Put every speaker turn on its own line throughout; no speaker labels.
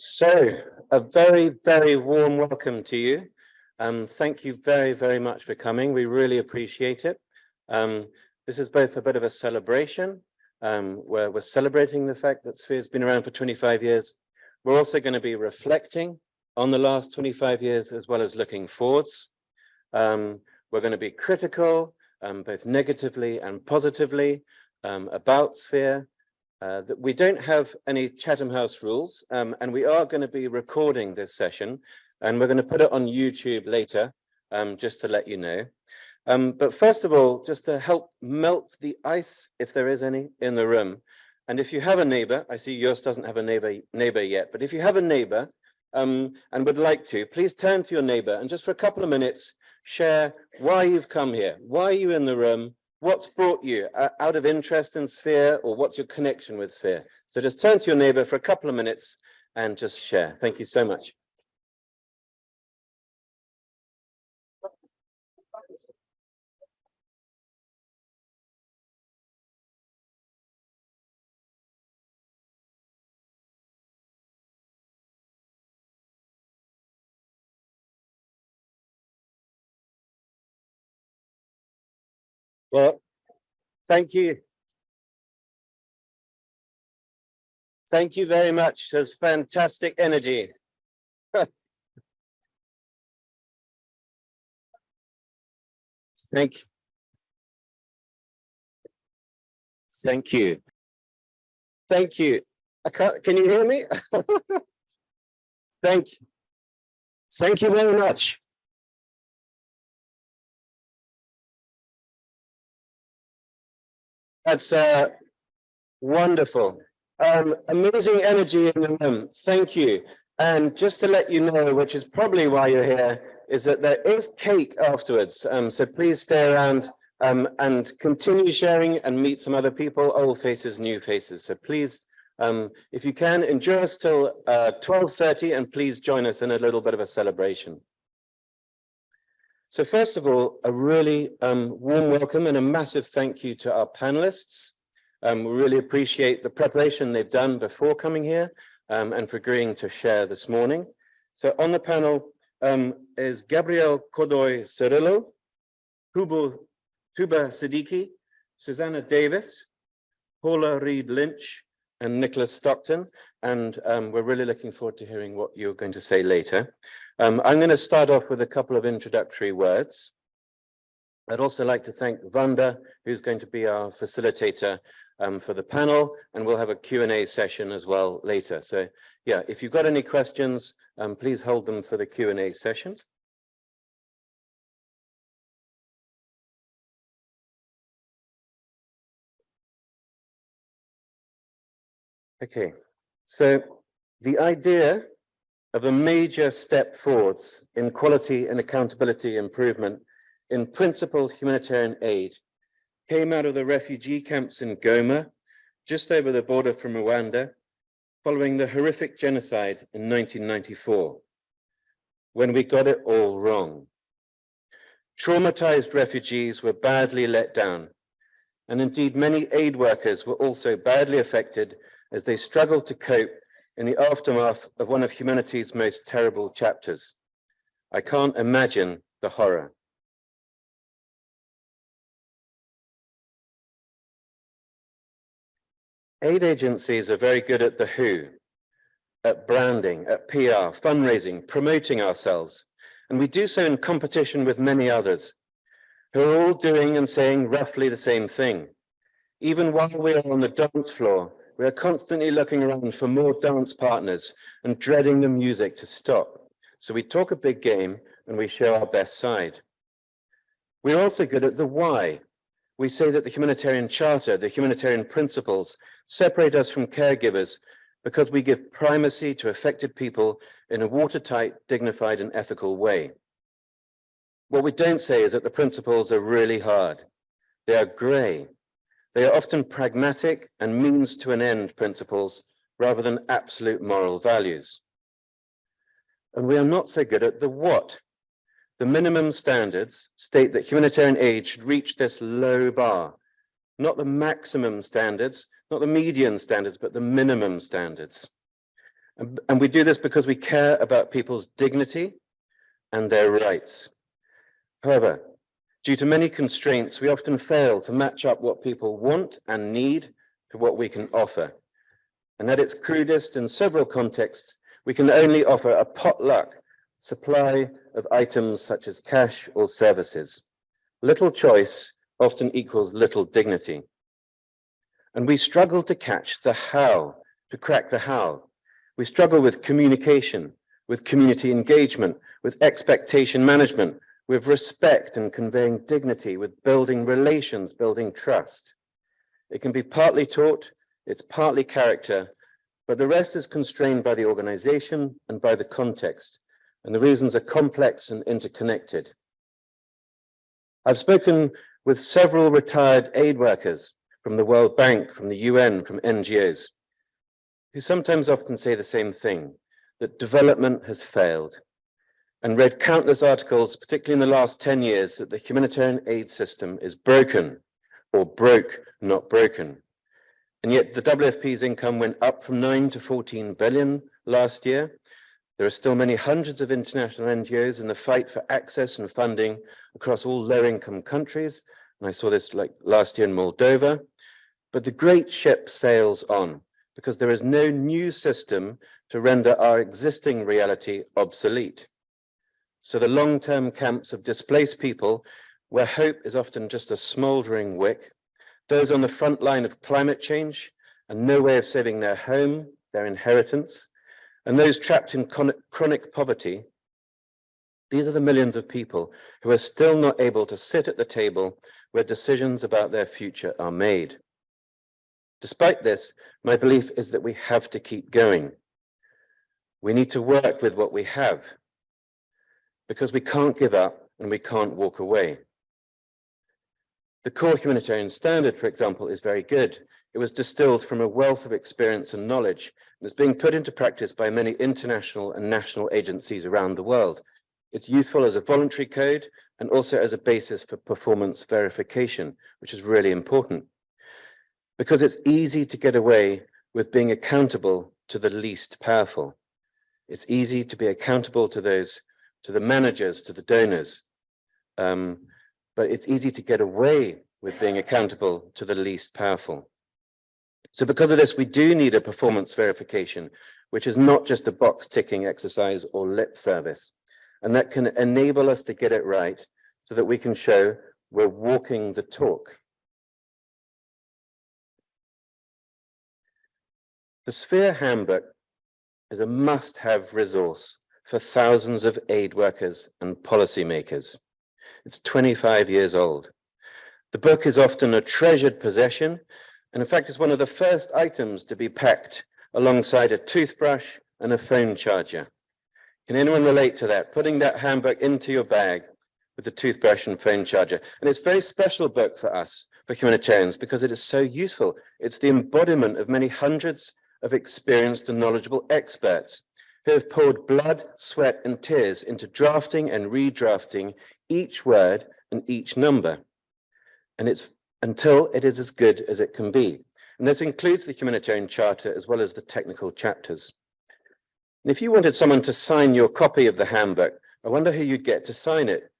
So, a very, very warm welcome to you. Um, thank you very, very much for coming. We really appreciate it. Um, this is both a bit of a celebration, um, where we're celebrating the fact that Sphere's been around for 25 years. We're also going to be reflecting on the last 25 years, as well as looking forwards. Um, we're going to be critical, um, both negatively and positively, um, about Sphere, uh, that we don't have any Chatham House rules, um, and we are going to be recording this session, and we're going to put it on YouTube later, um, just to let you know. Um, but first of all, just to help melt the ice, if there is any, in the room. And if you have a neighbor, I see yours doesn't have a neighbor, neighbor yet, but if you have a neighbor um, and would like to, please turn to your neighbor and just for a couple of minutes, share why you've come here, why are you in the room, what's brought you uh, out of interest in Sphere or what's your connection with Sphere? So just turn to your neighbor for a couple of minutes and just share. Thank you so much. Well, thank you. Thank you very much. There's fantastic energy. Thank you. Thank you. Thank you. I can't, can you hear me? Thank you. Thank you very much. That's uh, wonderful. Um, amazing energy in the room. Thank you. And just to let you know, which is probably why you're here, is that there is cake afterwards. Um, so please stay around um, and continue sharing and meet some other people, old faces, new faces. So please, um, if you can, endure us till uh, 12.30 and please join us in a little bit of a celebration. So first of all, a really um, warm welcome and a massive thank you to our panelists. Um, we really appreciate the preparation they've done before coming here um, and for agreeing to share this morning. So on the panel um, is Gabriel Godoy Cirillo, Tuba Siddiqui, Susanna Davis, Paula Reed Lynch, and Nicholas Stockton. And um, we're really looking forward to hearing what you're going to say later. Um, I'm going to start off with a couple of introductory words. I'd also like to thank Vanda, who's going to be our facilitator um, for the panel, and we'll have a Q&A session as well later. So yeah, if you've got any questions, um, please hold them for the Q&A session. Okay, so the idea of a major step forwards in quality and accountability improvement in principled humanitarian aid came out of the refugee camps in Goma, just over the border from Rwanda, following the horrific genocide in 1994, when we got it all wrong. Traumatized refugees were badly let down, and indeed many aid workers were also badly affected as they struggled to cope in the aftermath of one of humanity's most terrible chapters. I can't imagine the horror. Aid agencies are very good at the who, at branding, at PR, fundraising, promoting ourselves. And we do so in competition with many others who are all doing and saying roughly the same thing. Even while we are on the dance floor, we are constantly looking around for more dance partners and dreading the music to stop. So we talk a big game and we show our best side. We're also good at the why. We say that the humanitarian charter, the humanitarian principles separate us from caregivers because we give primacy to affected people in a watertight, dignified and ethical way. What we don't say is that the principles are really hard. They are gray they are often pragmatic and means to an end principles rather than absolute moral values. And we are not so good at the what. The minimum standards state that humanitarian aid should reach this low bar, not the maximum standards, not the median standards, but the minimum standards. And, and we do this because we care about people's dignity and their rights. However, due to many constraints, we often fail to match up what people want and need to what we can offer. And at its crudest, in several contexts, we can only offer a potluck supply of items such as cash or services. Little choice often equals little dignity. And we struggle to catch the how, to crack the how. We struggle with communication, with community engagement, with expectation management, with respect and conveying dignity, with building relations, building trust. It can be partly taught, it's partly character, but the rest is constrained by the organization and by the context, and the reasons are complex and interconnected. I've spoken with several retired aid workers from the World Bank, from the UN, from NGOs, who sometimes often say the same thing, that development has failed, and read countless articles, particularly in the last 10 years, that the humanitarian aid system is broken or broke, not broken. And yet the WFP's income went up from 9 to 14 billion last year. There are still many hundreds of international NGOs in the fight for access and funding across all low-income countries. And I saw this like last year in Moldova. But the great ship sails on because there is no new system to render our existing reality obsolete. So the long-term camps of displaced people, where hope is often just a smoldering wick, those on the front line of climate change and no way of saving their home, their inheritance, and those trapped in chronic poverty, these are the millions of people who are still not able to sit at the table where decisions about their future are made. Despite this, my belief is that we have to keep going. We need to work with what we have because we can't give up and we can't walk away. The core humanitarian standard, for example, is very good. It was distilled from a wealth of experience and knowledge and is being put into practice by many international and national agencies around the world. It's useful as a voluntary code and also as a basis for performance verification, which is really important. Because it's easy to get away with being accountable to the least powerful. It's easy to be accountable to those to the managers, to the donors. Um, but it's easy to get away with being accountable to the least powerful. So because of this, we do need a performance verification, which is not just a box ticking exercise or lip service. And that can enable us to get it right so that we can show we're walking the talk. The Sphere Handbook is a must-have resource for thousands of aid workers and policymakers. It's 25 years old. The book is often a treasured possession, and in fact, it's one of the first items to be packed alongside a toothbrush and a phone charger. Can anyone relate to that? Putting that handbook into your bag with the toothbrush and phone charger. And it's a very special book for us, for humanitarians, because it is so useful. It's the embodiment of many hundreds of experienced and knowledgeable experts who have poured blood, sweat, and tears into drafting and redrafting each word and each number. And it's until it is as good as it can be. And this includes the humanitarian charter as well as the technical chapters. And if you wanted someone to sign your copy of the handbook, I wonder who you'd get to sign it,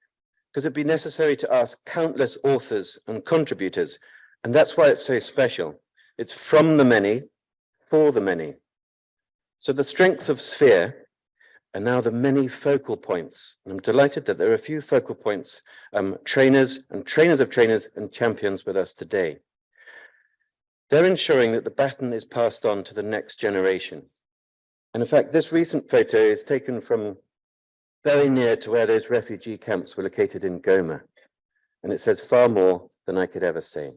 because it'd be necessary to ask countless authors and contributors. And that's why it's so special. It's from the many, for the many. So the strength of Sphere are now the many focal points. And I'm delighted that there are a few focal points, um, trainers and trainers of trainers and champions with us today. They're ensuring that the baton is passed on to the next generation. And in fact, this recent photo is taken from very near to where those refugee camps were located in Goma. And it says far more than I could ever say.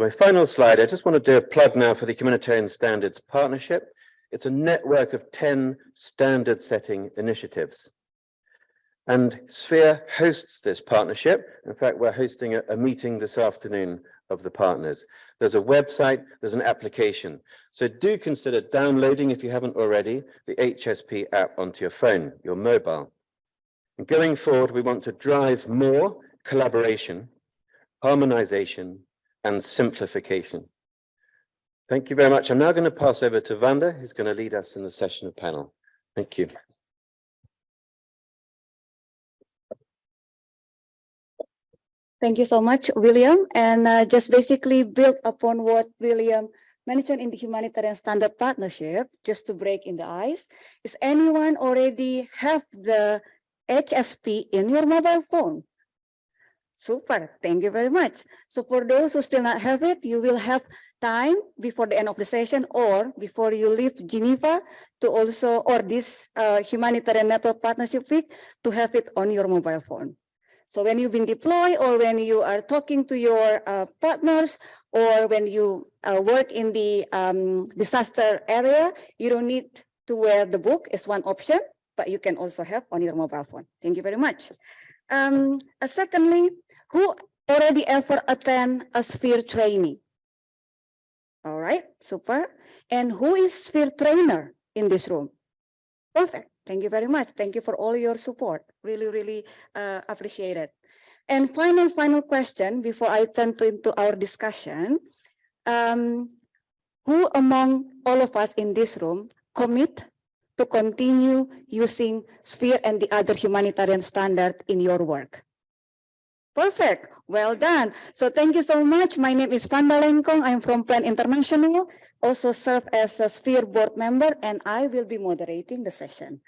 My final slide, I just want to do a plug now for the Humanitarian Standards Partnership. It's a network of 10 standard setting initiatives. And Sphere hosts this partnership. In fact, we're hosting a, a, meeting this afternoon of the partners. There's a website, there's an application. So do consider downloading, if you haven't already, the HSP app onto your phone, your mobile. And going forward, we want to drive more collaboration harmonization, and simplification. Thank you very much. I'm now going to pass over to Vanda, who's going to lead us in the session of panel. Thank you.
Thank you so much, William. And uh, just basically build upon what William mentioned in the humanitarian standard partnership, just to break in the ice, is anyone already have the HSP in your mobile phone? Super, thank you very much. So for those who still not have it, you will have time before the end of the session or before you leave Geneva to also, or this uh, humanitarian network partnership week to have it on your mobile phone. So when you've been deployed or when you are talking to your uh, partners or when you uh, work in the um, disaster area, you don't need to wear the book is one option, but you can also have on your mobile phone. Thank you very much. Um, uh, secondly, who already ever attend a sphere training? All right, super. And who is sphere trainer in this room? Perfect. Thank you very much. Thank you for all your support. Really, really uh, appreciate it. And final, final question before I turn to into our discussion. Um, who among all of us in this room commit to continue using SPHERE and the other humanitarian standard in your work? Perfect. Well done. So thank you so much. My name is Vanda Lengkong. I'm from Plan International, also serve as a SPHERE board member, and I will be moderating the session.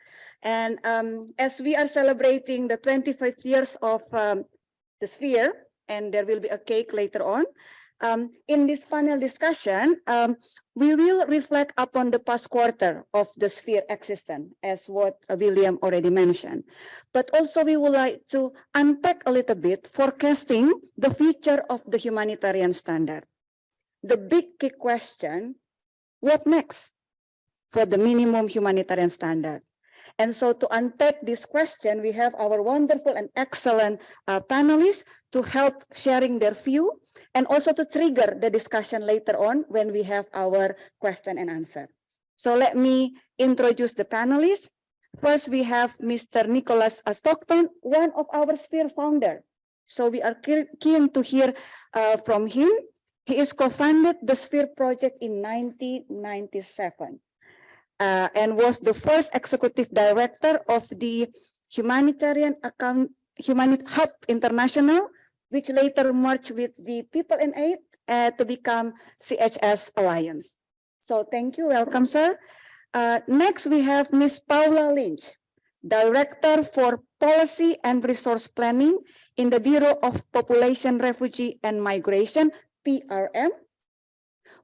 And um, as we are celebrating the 25 years of um, the sphere, and there will be a cake later on, um, in this panel discussion, um, we will reflect upon the past quarter of the sphere existence, as what William already mentioned. But also we would like to unpack a little bit, forecasting the future of the humanitarian standard. The big key question, what next for the minimum humanitarian standard? And so to unpack this question, we have our wonderful and excellent uh, panelists to help sharing their view and also to trigger the discussion later on when we have our question and answer. So let me introduce the panelists. First, we have Mr. Nicholas Stockton, one of our Sphere founder. So we are keen to hear uh, from him. He is co-founded the Sphere project in 1997 uh, and was the first executive director of the Humanitarian Account Humanit Hub International, which later merged with the People in Aid uh, to become CHS Alliance. So thank you, welcome, sir. Uh, next, we have Ms. Paula Lynch, Director for Policy and Resource Planning in the Bureau of Population, Refugee and Migration, PRM,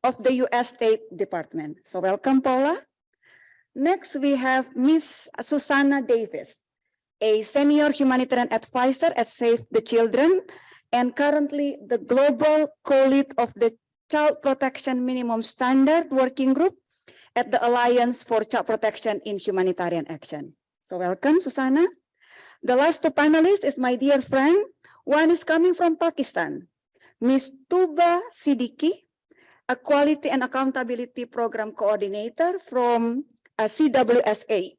of the U.S. State Department. So welcome, Paula. Next, we have Ms. Susanna Davis, a senior humanitarian advisor at Save the Children, and currently the global co-lead of the Child Protection Minimum Standard Working Group at the Alliance for Child Protection in Humanitarian Action. So welcome, Susanna. The last two panelists is my dear friend. One is coming from Pakistan, Ms. Tuba Siddiqui, a Quality and Accountability Program Coordinator from Uh, CWSA,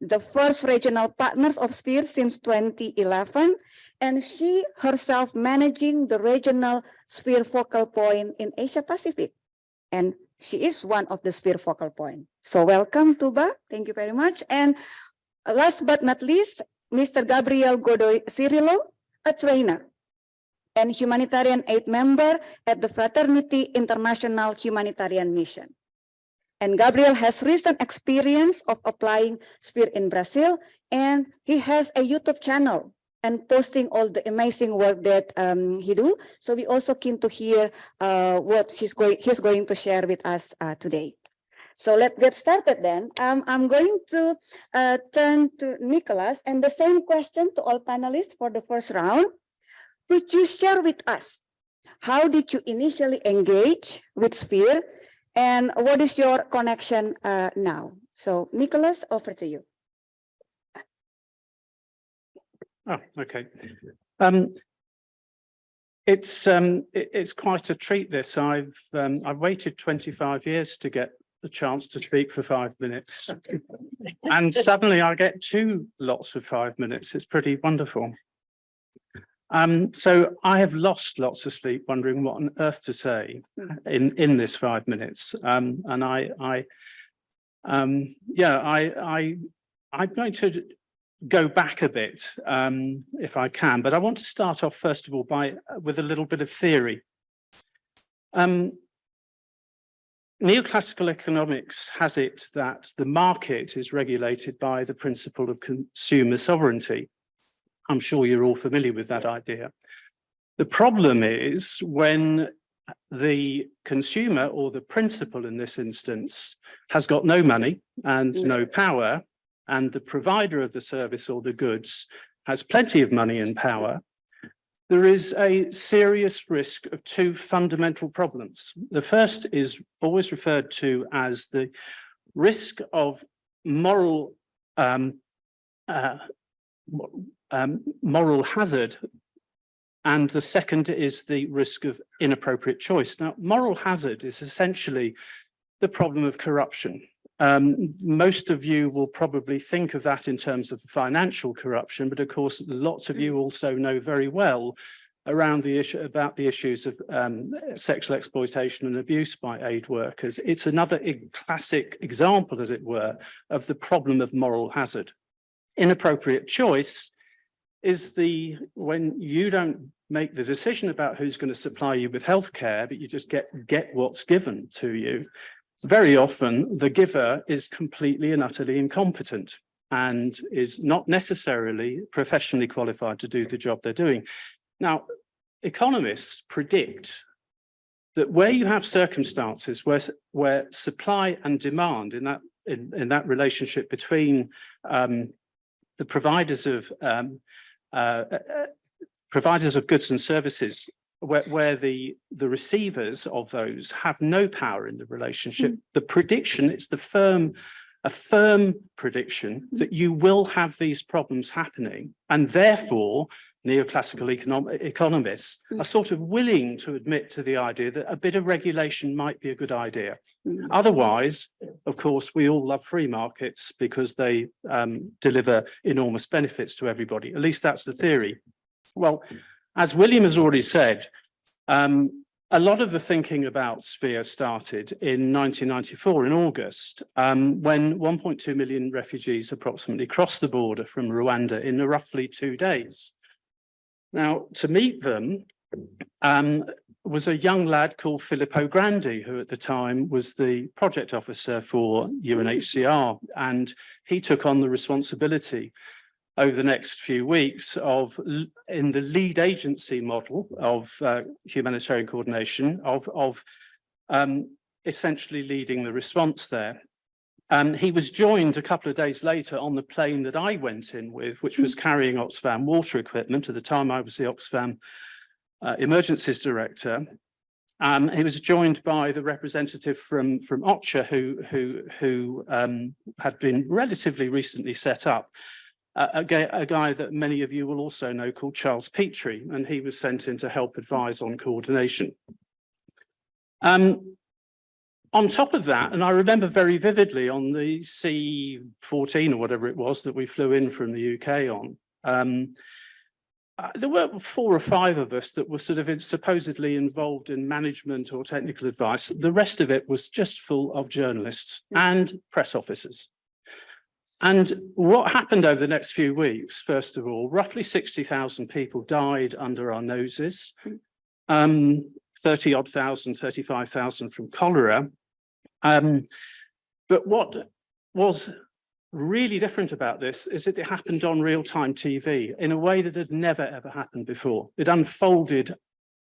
the first regional partners of SPHERE since 2011, and she herself managing the regional SPHERE focal point in Asia Pacific. And she is one of the SPHERE focal point. So welcome, Tuba. Thank you very much. And last but not least, Mr. Gabriel Godoy Cirillo, a trainer and humanitarian aid member at the Fraternity International Humanitarian Mission. And Gabriel has recent experience of applying SPHERE in Brazil, and he has a YouTube channel and posting all the amazing work that um, he do. So we also keen to hear uh, what she's going, he's going to share with us uh, today. So let's get started then. Um, I'm going to uh, turn to Nicholas and the same question to all panelists for the first round. Could you share with us, how did you initially engage with SPHERE and what is your connection uh, now? So Nicholas, over to you.
Oh, okay. Um, it's um, it, it's quite a treat. This I've um, I've waited 25 years to get the chance to speak for five minutes, and suddenly I get two lots of five minutes. It's pretty wonderful. Um, so I have lost lots of sleep wondering what on earth to say in, in this five minutes. Um, and I, I, um, yeah, I, I, I'm going to go back a bit, um, if I can, but I want to start off first of all by, with a little bit of theory. Um, neoclassical economics has it that the market is regulated by the principle of consumer sovereignty. I'm sure you're all familiar with that idea. The problem is when the consumer or the principal in this instance has got no money and no power and the provider of the service or the goods has plenty of money and power, there is a serious risk of two fundamental problems. The first is always referred to as the risk of moral um, uh, um, moral hazard. And the second is the risk of inappropriate choice. Now, moral hazard is essentially the problem of corruption. Um, most of you will probably think of that in terms of financial corruption, but of course, lots of you also know very well around the issue about the issues of um, sexual exploitation and abuse by aid workers. It's another classic example, as it were, of the problem of moral hazard. Inappropriate choice is the when you don't make the decision about who's going to supply you with healthcare, but you just get get what's given to you very often the giver is completely and utterly incompetent and is not necessarily professionally qualified to do the job they're doing. Now, economists predict that where you have circumstances where, where supply and demand in that, in, in that relationship between um, the providers of um, uh, uh, providers of goods and services where, where the, the receivers of those have no power in the relationship. Mm. The prediction, it's the firm, a firm prediction that you will have these problems happening and therefore neoclassical econom economists mm. are sort of willing to admit to the idea that a bit of regulation might be a good idea. Mm. Otherwise, of course, we all love free markets because they um, deliver enormous benefits to everybody. At least that's the theory. Well, as William has already said, um, a lot of the thinking about Sphere started in 1994 in August, um, when 1.2 million refugees approximately crossed the border from Rwanda in roughly two days. Now, to meet them um, was a young lad called Filippo Grandi, who at the time was the project officer for UNHCR, and he took on the responsibility over the next few weeks of in the lead agency model of uh, humanitarian coordination of of um, essentially leading the response there. Um, he was joined a couple of days later on the plane that I went in with, which was carrying Oxfam water equipment. At the time, I was the Oxfam uh, emergencies director. Um, he was joined by the representative from from OCHA, who who who um, had been relatively recently set up a, guy, a, guy, that many of you will also know called Charles Petrie, and he was sent in to help advise on coordination. Um, on top of that, and I remember very vividly on the C-14 or whatever it was that we flew in from the UK on, um, uh, there were four or five of us that were sort of supposedly involved in management or technical advice. The rest of it was just full of journalists and press officers. And what happened over the next few weeks, first of all, roughly 60,000 people died under our noses, um, 30 odd thousand, 35,000 from cholera. Um, but what was really different about this is that it happened on real-time TV in a way that had never ever happened before. It unfolded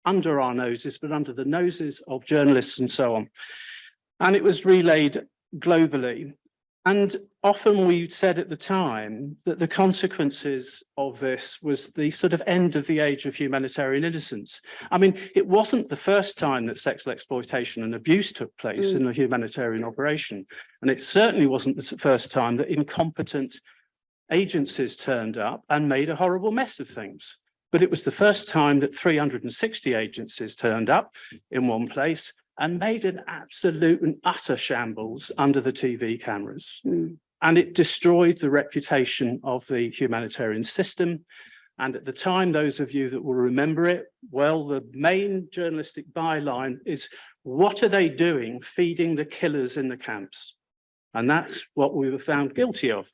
under our noses, but under the noses of journalists and so on. And it was relayed globally. And often we said at the time that the consequences of this was the sort of end of the age of humanitarian innocence. I mean, it wasn't the first time that sexual exploitation and abuse took place mm. in a humanitarian operation. And it certainly wasn't the first time that incompetent agencies turned up and made a horrible mess of things. But it was the first time that 360 agencies turned up in one place and made an absolute and utter shambles under the TV cameras. Mm. And it destroyed the reputation of the humanitarian system. And at the time, those of you that will remember it, well, the main journalistic byline is, what are they doing feeding the killers in the camps? And that's what we were found guilty of.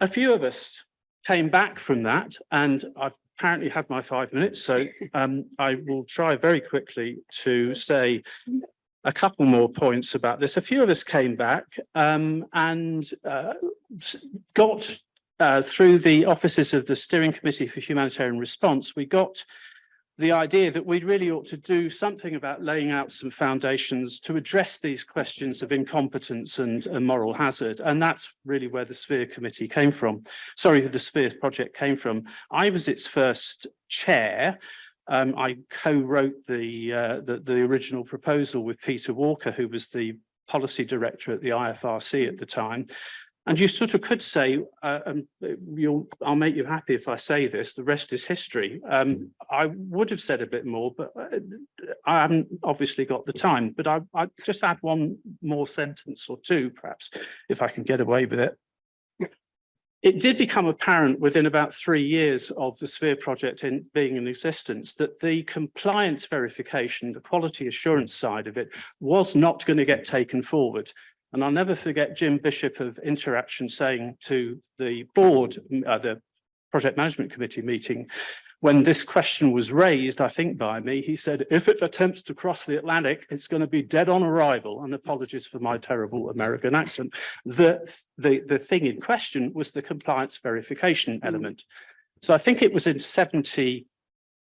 A few of us came back from that and I've apparently had my five minutes, so um, I will try very quickly to say a couple more points about this. A few of us came back um, and uh, got uh, through the offices of the Steering Committee for Humanitarian Response, we got the idea that we really ought to do something about laying out some foundations to address these questions of incompetence and, and moral hazard. And that's really where the Sphere Committee came from. Sorry, the Sphere project came from. I was its first chair. Um, I co-wrote the, uh, the, the original proposal with Peter Walker, who was the policy director at the IFRC at the time. And you sort of could say, uh, um, you'll, I'll make you happy if I say this, the rest is history. Um, I would have said a bit more, but uh, I haven't obviously got the time, but I, I just add one more sentence or two, perhaps, if I can get away with it. It did become apparent within about three years of the Sphere project in being in existence that the compliance verification, the quality assurance side of it was not going to get taken forward. And I'll never forget Jim Bishop of Interaction saying to the board, uh, the project management committee meeting, when this question was raised, I think by me, he said, if it attempts to cross the Atlantic, it's going to be dead on arrival. And apologies for my terrible American accent. The, the, the thing in question was the compliance verification element. So I think it was in 70,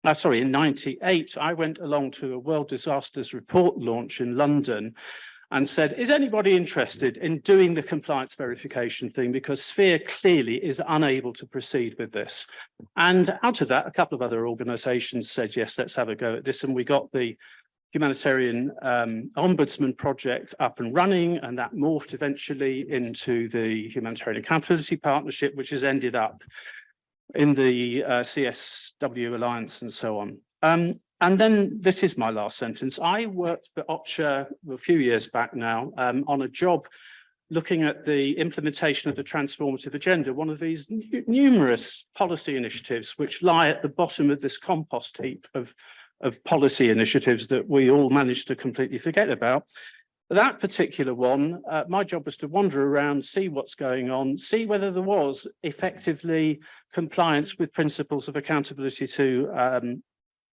uh, sorry, in 98, I went along to a World Disasters Report launch in London and said, is anybody interested in doing the compliance verification thing? Because Sphere clearly is unable to proceed with this. And out of that, a couple of other organisations said, yes, let's have a go at this. And we got the humanitarian um, ombudsman project up and running, and that morphed eventually into the humanitarian accountability partnership, which has ended up in the uh, CSW Alliance and so on. Um, and then this is my last sentence. I worked for OCHA a few years back now um, on a job looking at the implementation of the transformative agenda, one of these numerous policy initiatives which lie at the bottom of this compost heap of, of policy initiatives that we all managed to completely forget about. That particular one, uh, my job was to wander around, see what's going on, see whether there was effectively compliance with principles of accountability to um,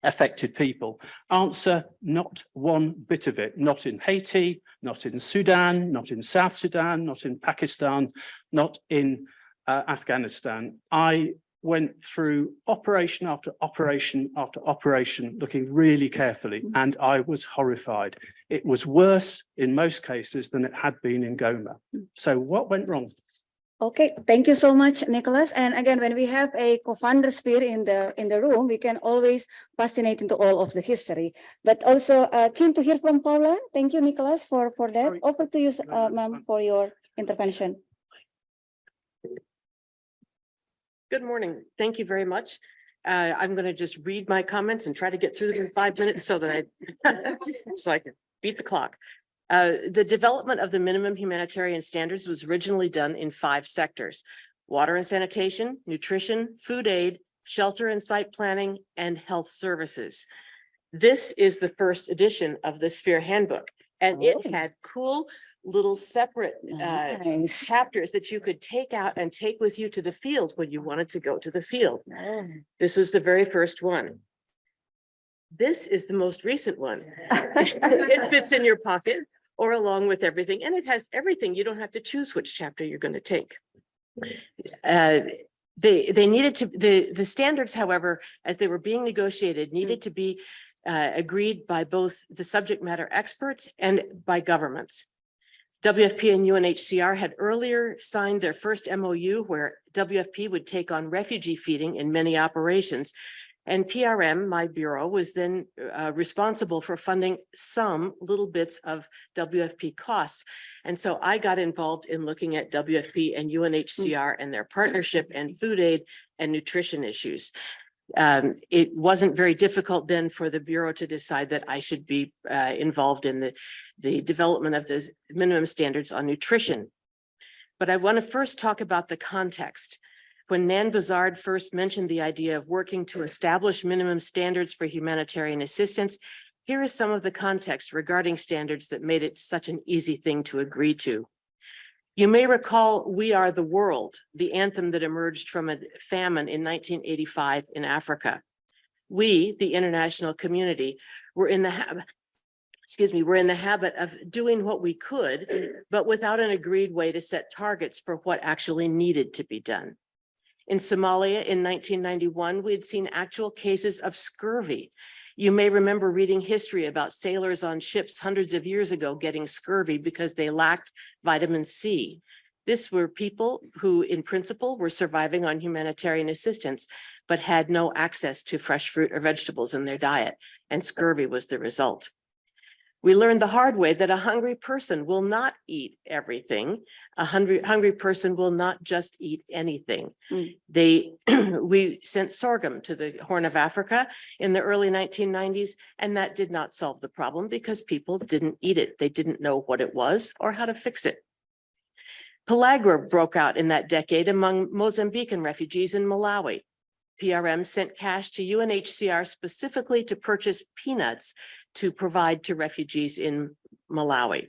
affected people? Answer, not one bit of it, not in Haiti, not in Sudan, not in South Sudan, not in Pakistan, not in uh, Afghanistan. I went through operation after operation after operation, looking really carefully, and I was horrified. It was worse in most cases than it had been in Goma. So what went wrong?
Okay, thank you so much, Nicholas. And again, when we have a co-founder sphere in the in the room, we can always fascinate into all of the history. But also uh, keen to hear from Paula. Thank you, Nicholas, for for that.
Sorry.
Over to you,
No,
uh, ma'am, for your intervention.
Good morning. Thank you very much. Uh, I'm going to just read my comments and try to get through them in five minutes so that I, so I can beat the clock. Uh, the development of the minimum humanitarian standards was originally done in five sectors. Water and sanitation, nutrition, food aid, shelter and site planning, and health services. This is the first edition of the Sphere Handbook, and it
Oh.
had cool little separate uh,
Nice.
chapters that you could take out and take with you to the field when you wanted to go to the field.
Oh.
This was the very first one. This is the most recent one. It fits in your pocket or along with everything, and it has everything. You don't have to choose which chapter you're going to take. Uh, They, they needed to, the, the standards, however, as they were being negotiated, needed to be uh, agreed by both the subject matter experts and by governments. WFP and UNHCR had earlier signed their first MOU where WFP would take on refugee feeding in many operations. And PRM, my bureau, was then uh, responsible for funding some little bits of WFP costs. And so I got involved in looking at WFP and UNHCR and their partnership and food aid and nutrition issues. Um, it wasn't very difficult then for the Bureau to decide that I should be uh, involved in the, the development of those minimum standards on nutrition. But I want to first talk about the context. When Nan Buzard first mentioned the idea of working to establish minimum standards for humanitarian assistance, here is some of the context regarding standards that made it such an easy thing to agree to. You may recall We Are the World, the anthem that emerged from a famine in nineteen eighty-five in Africa. We, the international community, were in the habit, excuse me, were in the habit of doing what we could, but without an agreed way to set targets for what actually needed to be done. In Somalia in nineteen ninety-one, we had seen actual cases of scurvy. You may remember reading history about sailors on ships hundreds of years ago getting scurvy because they lacked vitamin C. This were people who in principle were surviving on humanitarian assistance, but had no access to fresh fruit or vegetables in their diet, and scurvy was the result. We learned the hard way that a hungry person will not eat everything. A hungry, hungry person will not just eat anything.
Mm.
They, we sent sorghum to the Horn of Africa in the early nineteen nineties, and that did not solve the problem because people didn't eat it. They didn't know what it was or how to fix it. Pellagra broke out in that decade among Mozambican refugees in Malawi. PRM sent cash to UNHCR specifically to purchase peanuts to provide to refugees in Malawi.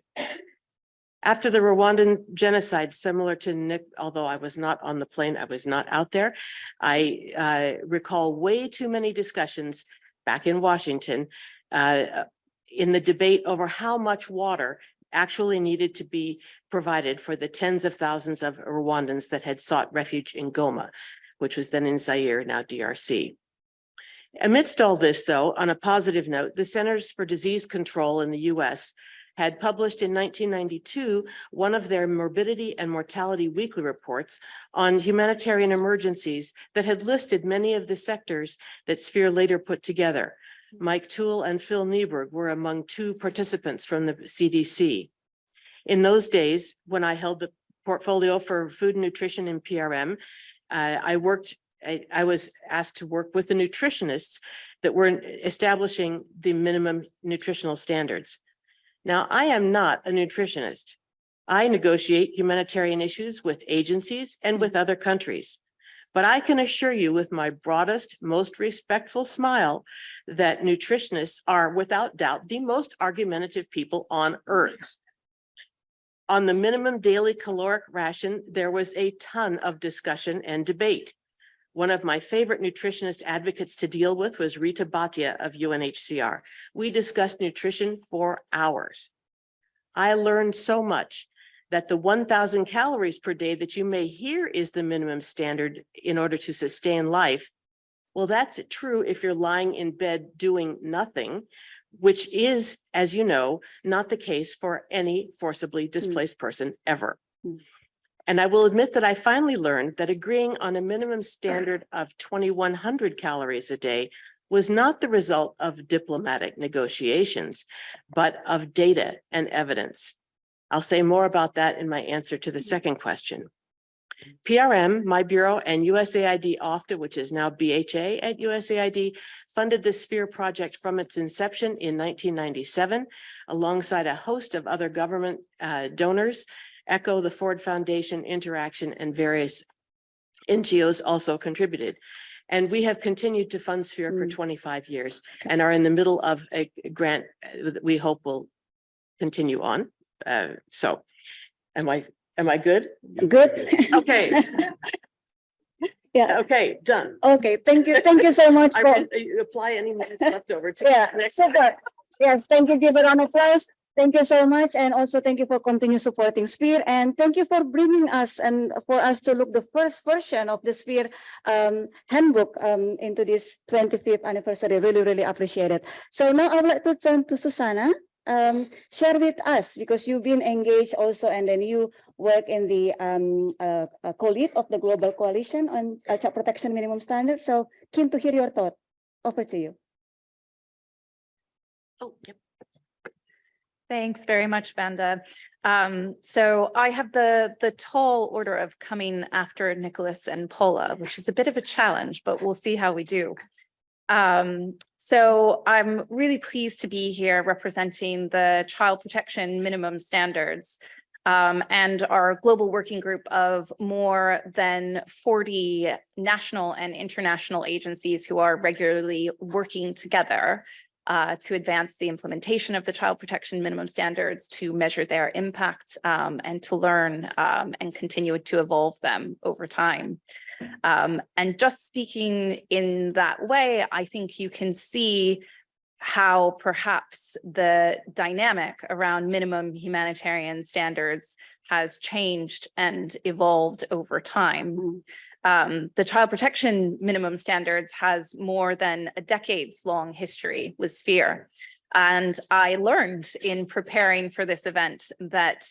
After the Rwandan genocide, similar to Nick, although I was not on the plane, I was not out there. I uh, recall way too many discussions back in Washington uh, in the debate over how much water actually needed to be provided for the tens of thousands of Rwandans that had sought refuge in Goma, which was then in Zaire, now DRC. Amidst all this, though, on a positive note, the Centers for Disease Control in the US had published in nineteen ninety-two one of their morbidity and mortality weekly reports on humanitarian emergencies that had listed many of the sectors that Sphere later put together. Mike Toole and Phil Nieburg were among two participants from the CDC. In those days, when I held the portfolio for food and nutrition in PRM, uh, I worked I, I was asked to work with the nutritionists that were establishing the minimum nutritional standards. Now, I am not a nutritionist. I negotiate humanitarian issues with agencies and with other countries. But I can assure you with my broadest, most respectful smile that nutritionists are without doubt the most argumentative people on earth. On the minimum daily caloric ration, there was a ton of discussion and debate. One of my favorite nutritionist advocates to deal with was Rita Bhatia of UNHCR. We discussed nutrition for hours. I learned so much that the one thousand calories per day that you may hear is the minimum standard in order to sustain life. Well, that's true if you're lying in bed doing nothing, which is, as you know, not the case for any forcibly displaced person ever.
Mm.
And I will admit that I finally learned that agreeing on a minimum standard of twenty-one hundred calories a day was not the result of diplomatic negotiations, but of data and evidence. I'll say more about that in my answer to the second question. PRM, my bureau, and USAID OFDA, which is now BHA at USAID, funded the Sphere project from its inception in nineteen ninety-seven, alongside a host of other government uh, donors Echo, the Ford Foundation, Interaction, and various NGOs also contributed. And we have continued to fund Sphere for
Mm.
twenty-five years and are in the middle of a grant uh, that we hope will continue on. Uh, so am I, am I good?
Good.
Okay,
Yeah,
okay, done.
okay, thank you, thank you so much
I
for,
read- uh, apply any minutes left over to.
yeah,
next.
super. Yes, thank you, give a round of applause. Thank you so much, and also thank you for continue supporting Sphere, and thank you for bringing us and for us to look the first version of the Sphere um handbook um into this twenty-fifth anniversary. Really, really appreciate it. So now I would like to turn to Susanna. Um, share with us, because you've been engaged also, and then you work in the um uh uh, co-lead of the Global Coalition on uh, Child Protection Minimum Standards. So keen to hear your thought. Over to you.
Oh, yep.
Thanks very much, Vanda. Um, so I have the, the tall order of coming after Nicholas and Paula, which is a bit of a challenge, but we'll see how we do. Um, so I'm really pleased to be here representing the child protection minimum standards. um, and our global working group of more than 40 national and international agencies who are regularly working together uh, to advance the implementation of the child protection minimum standards, to measure their impact, um, and to learn um, and continue to evolve them over time. Um, and just speaking in that way, I think you can see how perhaps the dynamic around minimum humanitarian standards has changed and evolved over time. Um, the child protection minimum standards has more than a decades long history with Sphere. And I learned in preparing for this event that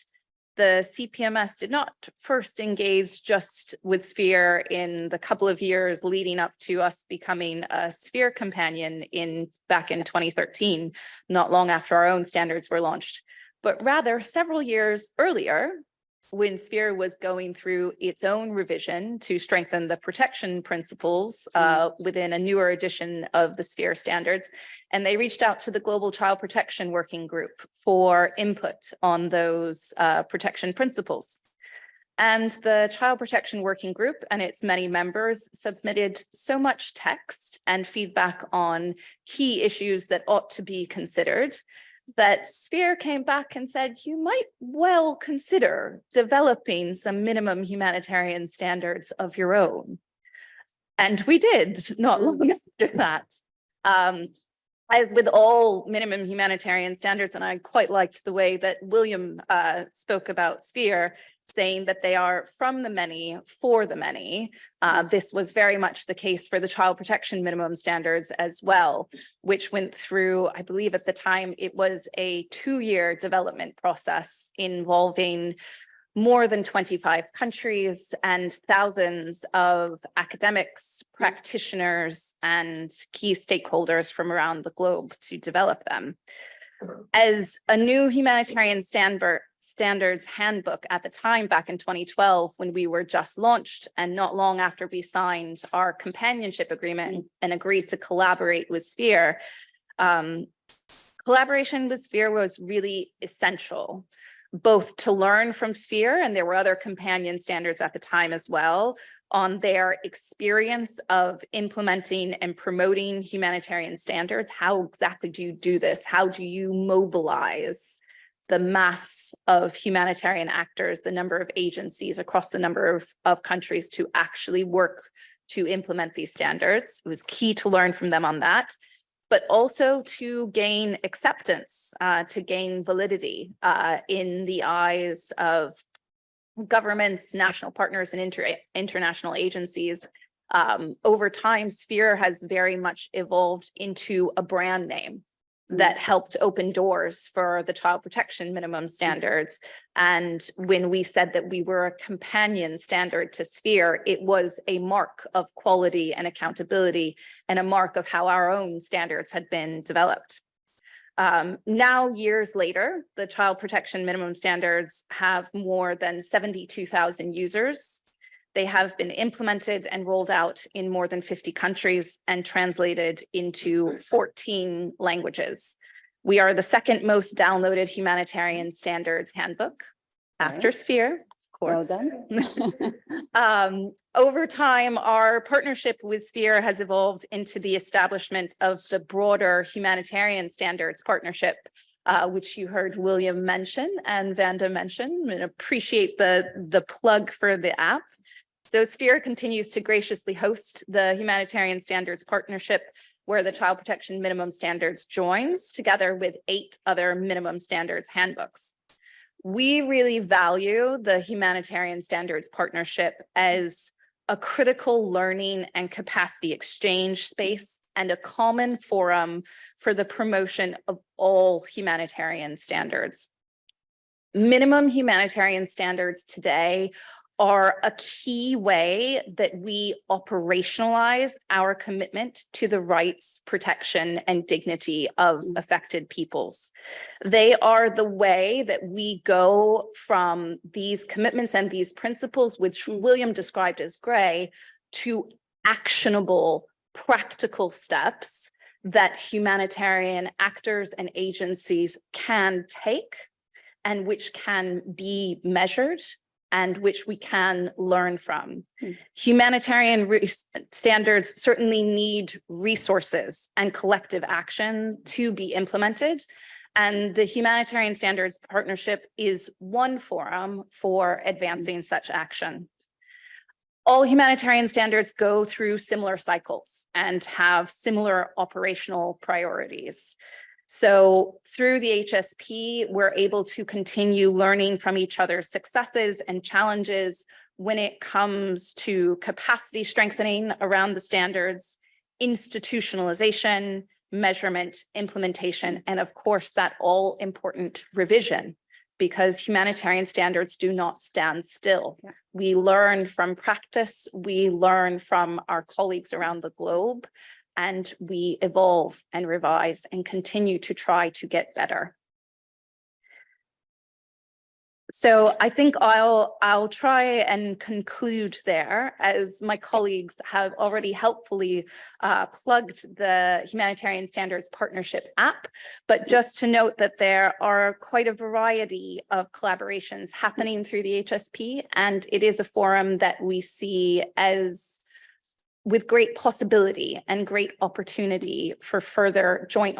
the CPMS did not first engage just with Sphere in the couple of years leading up to us becoming a Sphere companion in back in 2013, not long after our own standards were launched, but rather several years earlier when Sphere was going through its own revision to strengthen the protection principles uh, within a newer edition of the Sphere standards. And they reached out to the Global Child Protection Working Group for input on those uh, protection principles. And the Child Protection Working Group and its many members submitted so much text and feedback on key issues that ought to be considered that Sphere came back and said, you might well consider developing some minimum humanitarian standards of your own. And we did not long after that. Um, as with all minimum humanitarian standards, and I quite liked the way that William uh, spoke about Sphere, saying that they are from the many for the many. Uh, this was very much the case for the child protection minimum standards as well, which went through, I believe at the time, it was a two-year development process involving more than 25 countries and thousands of academics, practitioners, and key stakeholders from around the globe to develop them. As a new humanitarian standard, standards handbook at the time back in 2012 when we were just launched and not long after we signed our companionship agreement and agreed to collaborate with Sphere, um, collaboration with Sphere was really essential both to learn from Sphere, and there were other companion standards at the time as well, on their experience of implementing and promoting humanitarian standards. How exactly do you do this? How do you mobilize the mass of humanitarian actors, the number of agencies across the number of, of countries to actually work to implement these standards? It was key to learn from them on that but also to gain acceptance, uh, to gain validity uh, in the eyes of governments, national partners, and inter international agencies. Um, over time, Sphere has very much evolved into a brand name that helped open doors for the child protection minimum standards. And when we said that we were a companion standard to Sphere, it was a mark of quality and accountability and a mark of how our own standards had been developed. Um, now, years later, the child protection minimum standards have more than 72,000 users they have been implemented and rolled out in more than 50 countries and translated into 14 languages. We are the second most downloaded humanitarian standards handbook after Sphere, of course.
Well done.
Um, over time, our partnership with Sphere has evolved into the establishment of the broader humanitarian standards partnership, uh, which you heard William mention and Vanda mention, and appreciate the, the plug for the app. So Sphere continues to graciously host the Humanitarian Standards Partnership where the Child Protection Minimum Standards joins together with eight other minimum standards handbooks. We really value the Humanitarian Standards Partnership as a critical learning and capacity exchange space and a common forum for the promotion of all humanitarian standards. Minimum humanitarian standards today are a key way that we operationalize our commitment to the rights, protection, and dignity of mm. affected peoples. They are the way that we go from these commitments and these principles, which mm. William described as gray, to actionable, practical steps that humanitarian actors and agencies can take and which can be measured and which we can learn from.
Hmm.
Humanitarian standards certainly need resources and collective action to be implemented. And the Humanitarian Standards Partnership is one forum for advancing such action. All humanitarian standards go through similar cycles and have similar operational priorities. So through the HSP, we're able to continue learning from each other's successes and challenges when it comes to capacity strengthening around the standards, institutionalization, measurement, implementation, and of course, that all important revision because humanitarian standards do not stand still.
Yeah.
We learn from practice, we learn from our colleagues around the globe, and we evolve and revise and continue to try to get better. So I think I'll, I'll try and conclude there as my colleagues have already helpfully uh, plugged the Humanitarian Standards Partnership app. But just to note that there are quite a variety of collaborations happening through the HSP, and it is a forum that we see as with great possibility and great opportunity for further joint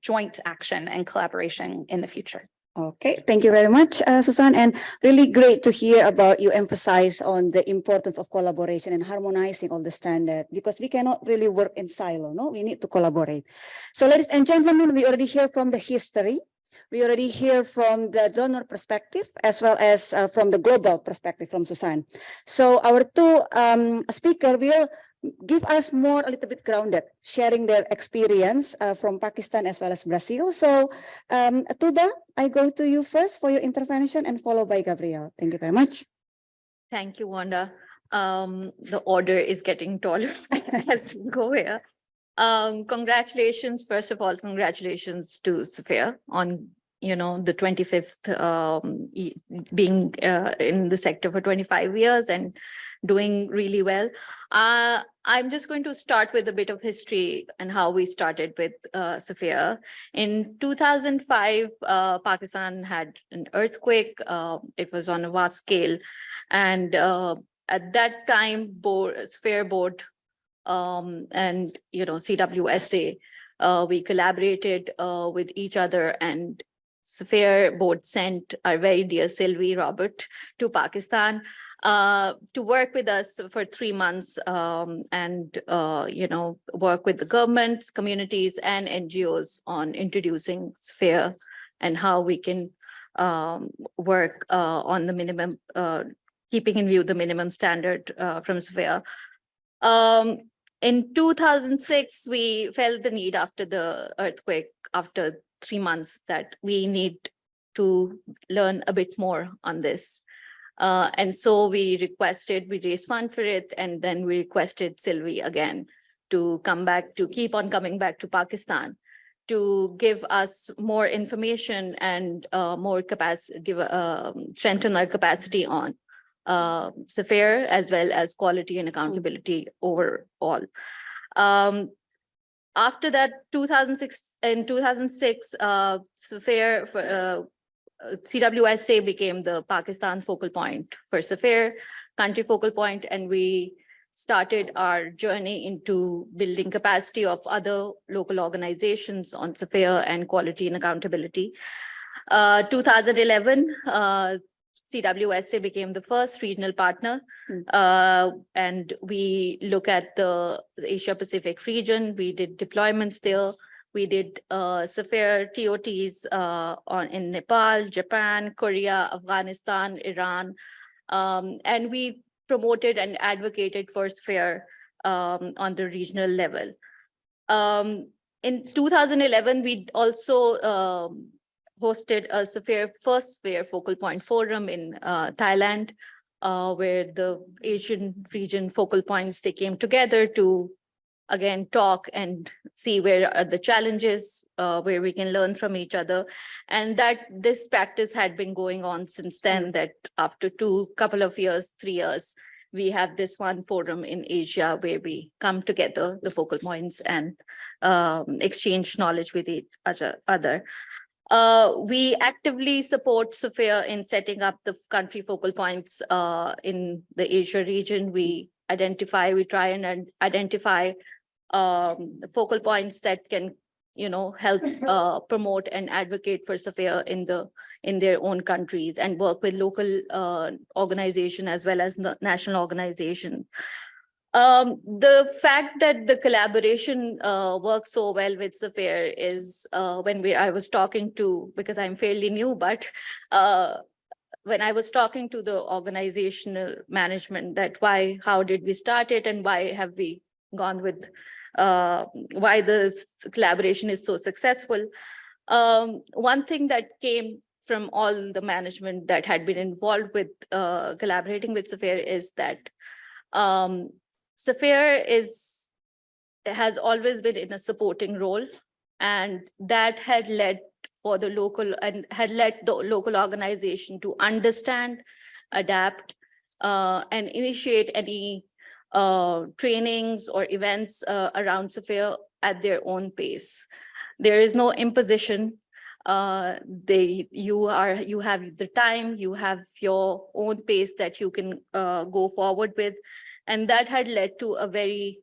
joint action and collaboration in the future.
Okay, thank you very much, uh, Susan, and really great to hear about you emphasize on the importance of collaboration and harmonizing all the standard because we cannot really work in silo, no? We need to collaborate. So ladies and gentlemen, we already hear from the history. We already hear from the donor perspective as well as uh, from the global perspective from Susan. So our two um, will give us more a little bit grounded, sharing their experience uh, from Pakistan as well as Brazil. So um, Tuba, I go to you first for your intervention and followed by Gabriel. Thank you very much.
Thank you, Vanda. Um, the order is getting taller as we go here. Um, congratulations, first of all, congratulations to Sphere on, you know, the twenty-fifth, um, being, uh, in the sector for twenty-five years and doing really well. Uh, I'm just going to start with a bit of history and how we started with, uh, Sphere. In two thousand five, uh, Pakistan had an earthquake. Uh, it was on a vast scale. And uh, at that time, board, Sphere Board um, and, you know, CWSA, uh, we collaborated uh, with each other and Sphere Board sent our very dear Sylvie Robert to Pakistan uh, to work with us for three months um, and, uh, you know, work with the governments, communities and NGOs on introducing Sphere and how we can um, work uh, on the minimum, uh, keeping in view the minimum standard uh, from Sphere. Um, in two thousand six, we felt the need after the earthquake, after three months, that we need to learn a bit more on this. Uh, and so we requested, we raised fund for it, and then we requested Sylvie again to come back, to keep on coming back to Pakistan to give us more information and uh, more capacity, give, um, strengthen our capacity on uh, as well as quality and accountability overall. Um, after that, 2006, in 2006, uh, for, uh, CWSA became the Pakistan focal point for Sphere, country focal point, and we started our journey into building capacity of other local organizations on Sphere and quality and accountability. Uh, 2011, uh, CWSA became the first regional partner.
Hmm.
Uh, and we look at the Asia Pacific region. We did deployments there. We did uh, TOTs uh, on in Nepal, Japan, Korea, Afghanistan, Iran. Um, and we promoted and advocated for Sphere um, on the regional level. Um, in 2011, we also um, hosted a Sphere first Sphere focal point forum in uh, Thailand, uh, where the Asian region focal points they came together to again talk and see where are the challenges, uh, where we can learn from each other, and that this practice had been going on since then. That after two couple of years, three years, we have this one forum in Asia where we come together, the focal points, and um, exchange knowledge with each other. Uh, we actively support Sphere in setting up the country focal points uh, in the Asia region. We identify, we try and identify um, focal points that can, you know, help uh, promote and advocate for Sphere in the, in their own countries and work with local uh, organization as well as the national organization. Um, the fact that the collaboration uh works so well with Sphere is uh when we, I was talking to, because I'm fairly new, but uh when I was talking to the organizational management that why, how did we start it and why have we gone with uh why the collaboration is so successful. Um, one thing that came from all the management that had been involved with uh collaborating with Sphere is that um Sphere is, has always been in a supporting role. And that had led for the local and had led the local organization to understand, adapt, uh, and initiate any uh, trainings or events uh, around Sphere at their own pace. There is no imposition. Uh, they, you are, you have the time, you have your own pace that you can uh, go forward with. And that had led to a very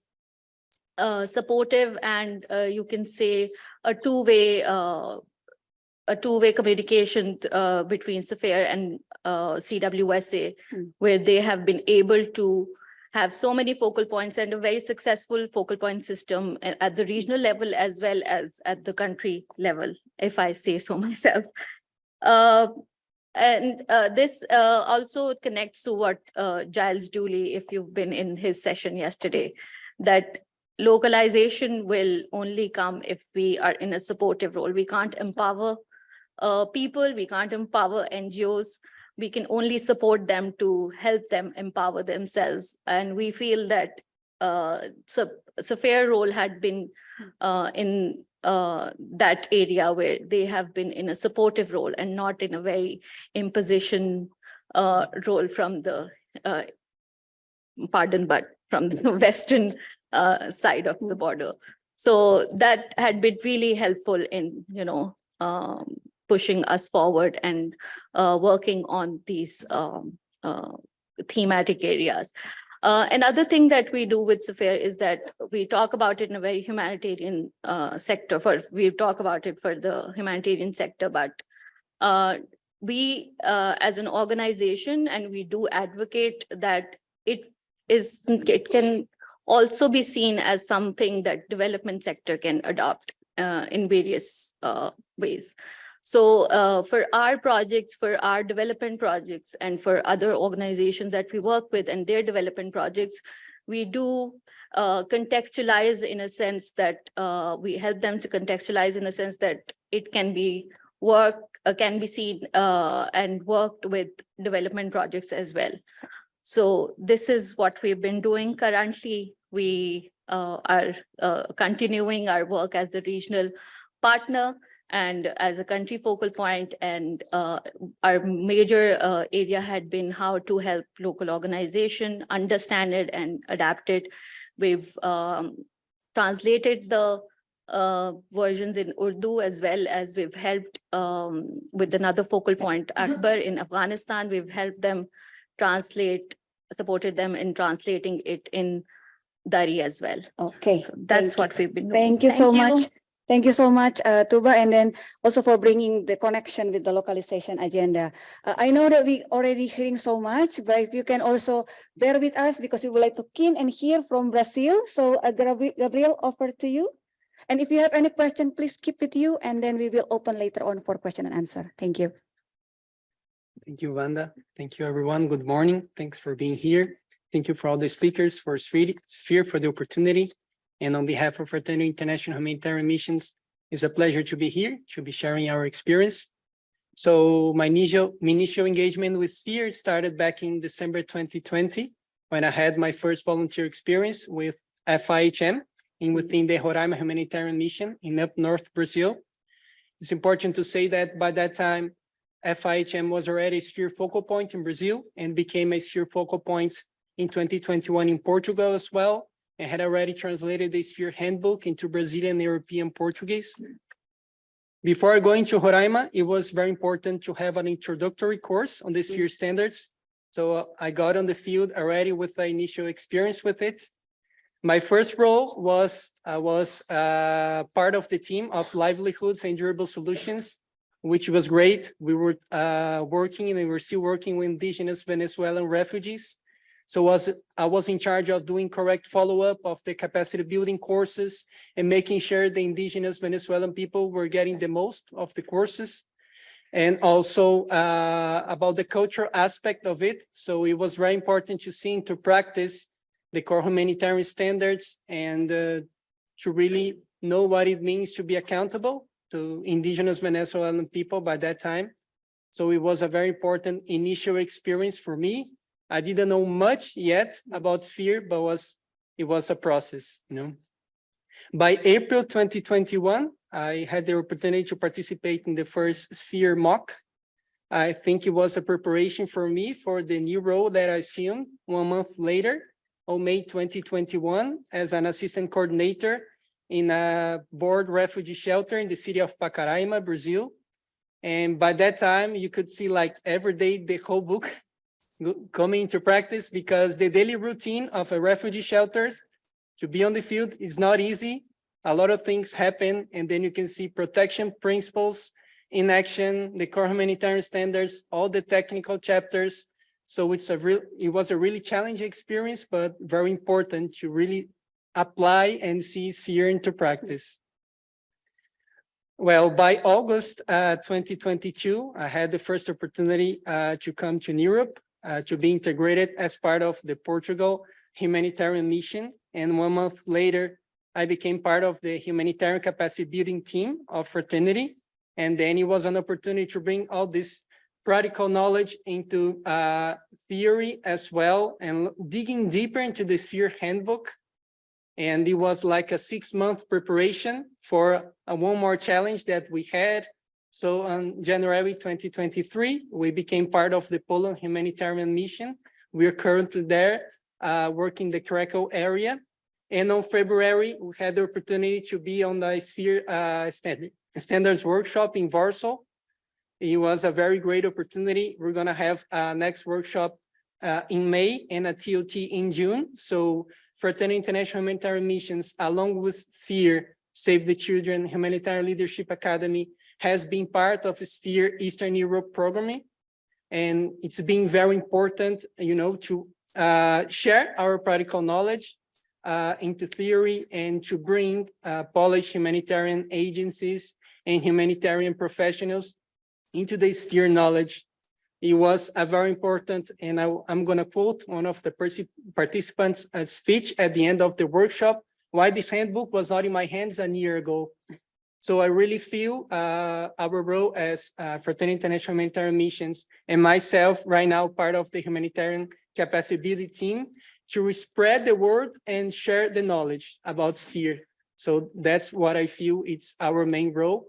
uh, supportive and uh, you can say a two-way uh, a two-way communication uh, between Sphere and uh, CWSA,
Hmm.
where they have been able to have so many focal points and a very successful focal point system at the regional level as well as at the country level, if I say so myself. And uh, this uh, also connects to what uh, Giles Dooley, if you've been in his session yesterday, that localization will only come if we are in a supportive role. We can't empower uh, people, we can't empower NGOs. We can only support them to help them empower themselves. And we feel that uh, fair role had been uh, in uh, that area where they have been in a supportive role and not in a very imposition uh, role from the, uh, pardon, but from the western uh, side of the border. So that had been really helpful in, you know, um, pushing us forward and uh, working on these um, uh, thematic areas. Uh, another thing that we do with Sphere is that we talk about it in a very humanitarian uh, sector for, we talk about it for the humanitarian sector, but uh, we, uh, as an organization, and we do advocate that it is, it can also be seen as something that development sector can adopt uh, in various ways. So uh, for our projects, for our development projects, and for other organizations that we work with and their development projects, we do uh, contextualize in a sense that uh, we help them to contextualize in a sense that it can be work, uh, can be seen uh, and worked with development projects as well. So this is what we've been doing currently. We uh, are continuing our work as the regional partner and as a country focal point and uh, our major uh, area had been how to help local organization understand it and adapt it. We've um, translated the uh, versions in Urdu as well as we've helped um, with another focal point, Akbar in Afghanistan. We've helped them translate, supported them in translating it in Dari as well.
Okay.
So that's
Thank you.
what we've been doing.
Thank you so
Thank you.
much. Thank you so much, uh, Tuba, and then also for bringing the connection with the localization agenda. Uh, I know that we already hearing so much, but if you can also bear with us because we would like to keen and hear from Brazil. So uh, Gabriel, offer to you. And if you have any question, please keep with you, and then we will open later on for question and answer. Thank you.
Thank you, Vanda. Thank you, everyone. Good morning. Thanks for being here. Thank you for all the speakers for Sphere for the opportunity. And on behalf of Fraternity International Humanitarian Missions, it's a pleasure to be here, to be sharing our experience. So my initial, my initial engagement with Sphere started back in December 2020, when I had my first volunteer experience with FIHM in within the Roraima Humanitarian Mission in up north Brazil. It's important to say that by that time, FIHM was already a sphere focal point in Brazil and became a sphere focal point in 2021 in Portugal as well, and had already translated the sphere handbook into Brazilian European Portuguese. Before going to Roraima, it was very important to have an introductory course on the sphere standards. So uh, I got on the field already with the initial experience with it. My first role was, I was uh, part of the team of livelihoods and durable solutions, which was great. We were uh, working and we were still working with indigenous Venezuelan refugees. So was, I was in charge of doing correct follow-up of the capacity building courses and making sure the indigenous Venezuelan people were getting the most of the courses. And also uh, about the cultural aspect of it. So it was very important to see into practice the core humanitarian standards and uh, to really know what it means to be accountable to indigenous Venezuelan people by that time. So it was a very important initial experience for me. I didn't know much yet about Sphere, but was it was a process, you know. By April 2021, I had the opportunity to participate in the first Sphere mock. I think it was a preparation for me for the new role that I assumed one month later on May 2021 as an assistant coordinator in a board refugee shelter in the city of Pacaraima, Brazil. And by that time, you could see like every day the whole book coming into practice because the daily routine of a refugee shelters to be on the field is not easy. A lot of things happen and then you can see protection principles in action, the core humanitarian standards, all the technical chapters. So it's a real, it was a really challenging experience, but very important to really apply and see sphere into practice. Well, by August uh, 2022, I had the first opportunity uh, to come to Europe to be integrated as part of the Portugal humanitarian mission. And one month later, I became part of the humanitarian capacity building team of Fraternity. And then it was an opportunity to bring all this practical knowledge into uh, theory as well and digging deeper into the sphere handbook and it was like a six month preparation for a one more challenge that we had. So on January 2023, we became part of the Poland humanitarian mission. We are currently there uh, working the Krakow area. And on February, we had the opportunity to be on the Sphere uh, standard, Standards Workshop in Warsaw. It was a very great opportunity. We're gonna have a next workshop uh, in May and a TOT in June. So Fraternity International Humanitarian Missions, along with Sphere, Save the Children, Humanitarian Leadership Academy, has been part of Sphere Eastern Europe programming. And it's been very important, you know, to uh, share our practical knowledge uh, into theory and to bring uh, Polish humanitarian agencies and humanitarian professionals into the Sphere knowledge it was a very important, and I, am going to quote one of the participants' uh, speech at the end of the workshop, why this handbook was not in my hands a year ago. So I really feel uh, our role as uh, Fraternity International Humanitarian Missions and myself right now part of the humanitarian capacity building team to spread the word and share the knowledge about Sphere. So that's what I feel it's our main role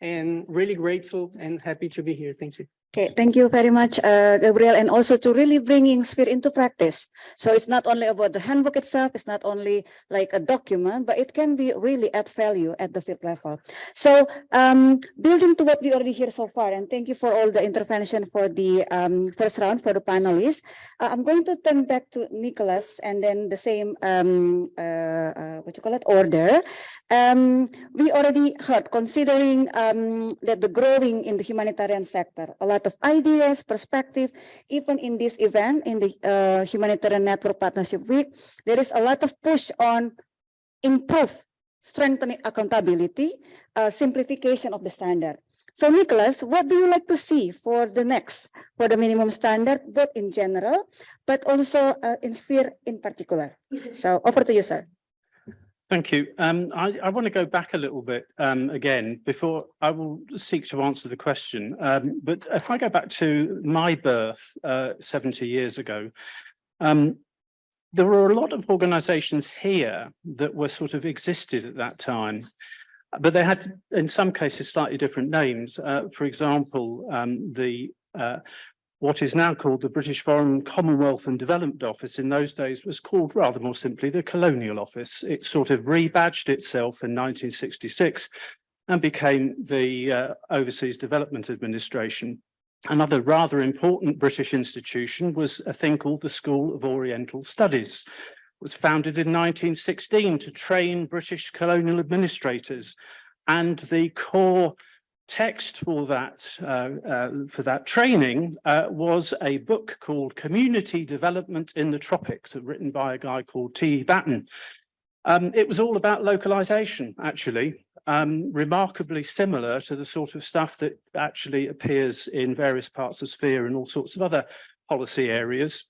and really grateful and happy to be here. Thank you.
Okay, thank you very much, uh, Gabriel, and also to really bringing Sphere into practice. So it's not only about the handbook itself, it's not only like a document, but it can be really add value at the field level. So um, building to what we already hear so far, and thank you for all the intervention for the um, first round for the panelists. Uh, I'm going to turn back to Nicholas and then the same, um, uh, uh, what you call it, order. Um, we already heard, considering um, that the growing in the humanitarian sector, a lot of ideas, perspective, even in this event, in the uh, Humanitarian Network Partnership Week, there is a lot of push on improve, strengthening accountability, uh, simplification of the standard. So Nicholas, what do you like to see for the next, for the minimum standard, both in general, but also uh, in sphere in particular? So over to you, sir.
Thank you. Um, I, I want to go back a little bit um, again before I will seek to answer the question. Um, but if I go back to my birth uh, 70 years ago, um, there were a lot of organizations here that were sort of existed at that time. But they had, in some cases, slightly different names. Uh, for example, um, the uh, what is now called the British Foreign Commonwealth and Development Office in those days was called rather more simply the Colonial Office. It sort of rebadged itself in 1966 and became the uh, Overseas Development Administration. Another rather important British institution was a thing called the School of Oriental Studies. It was founded in 1916 to train British colonial administrators and the core text for that uh, uh, for that training uh, was a book called Community Development in the Tropics, written by a guy called T. Batten. Um, it was all about localization, actually, um, remarkably similar to the sort of stuff that actually appears in various parts of sphere and all sorts of other policy areas.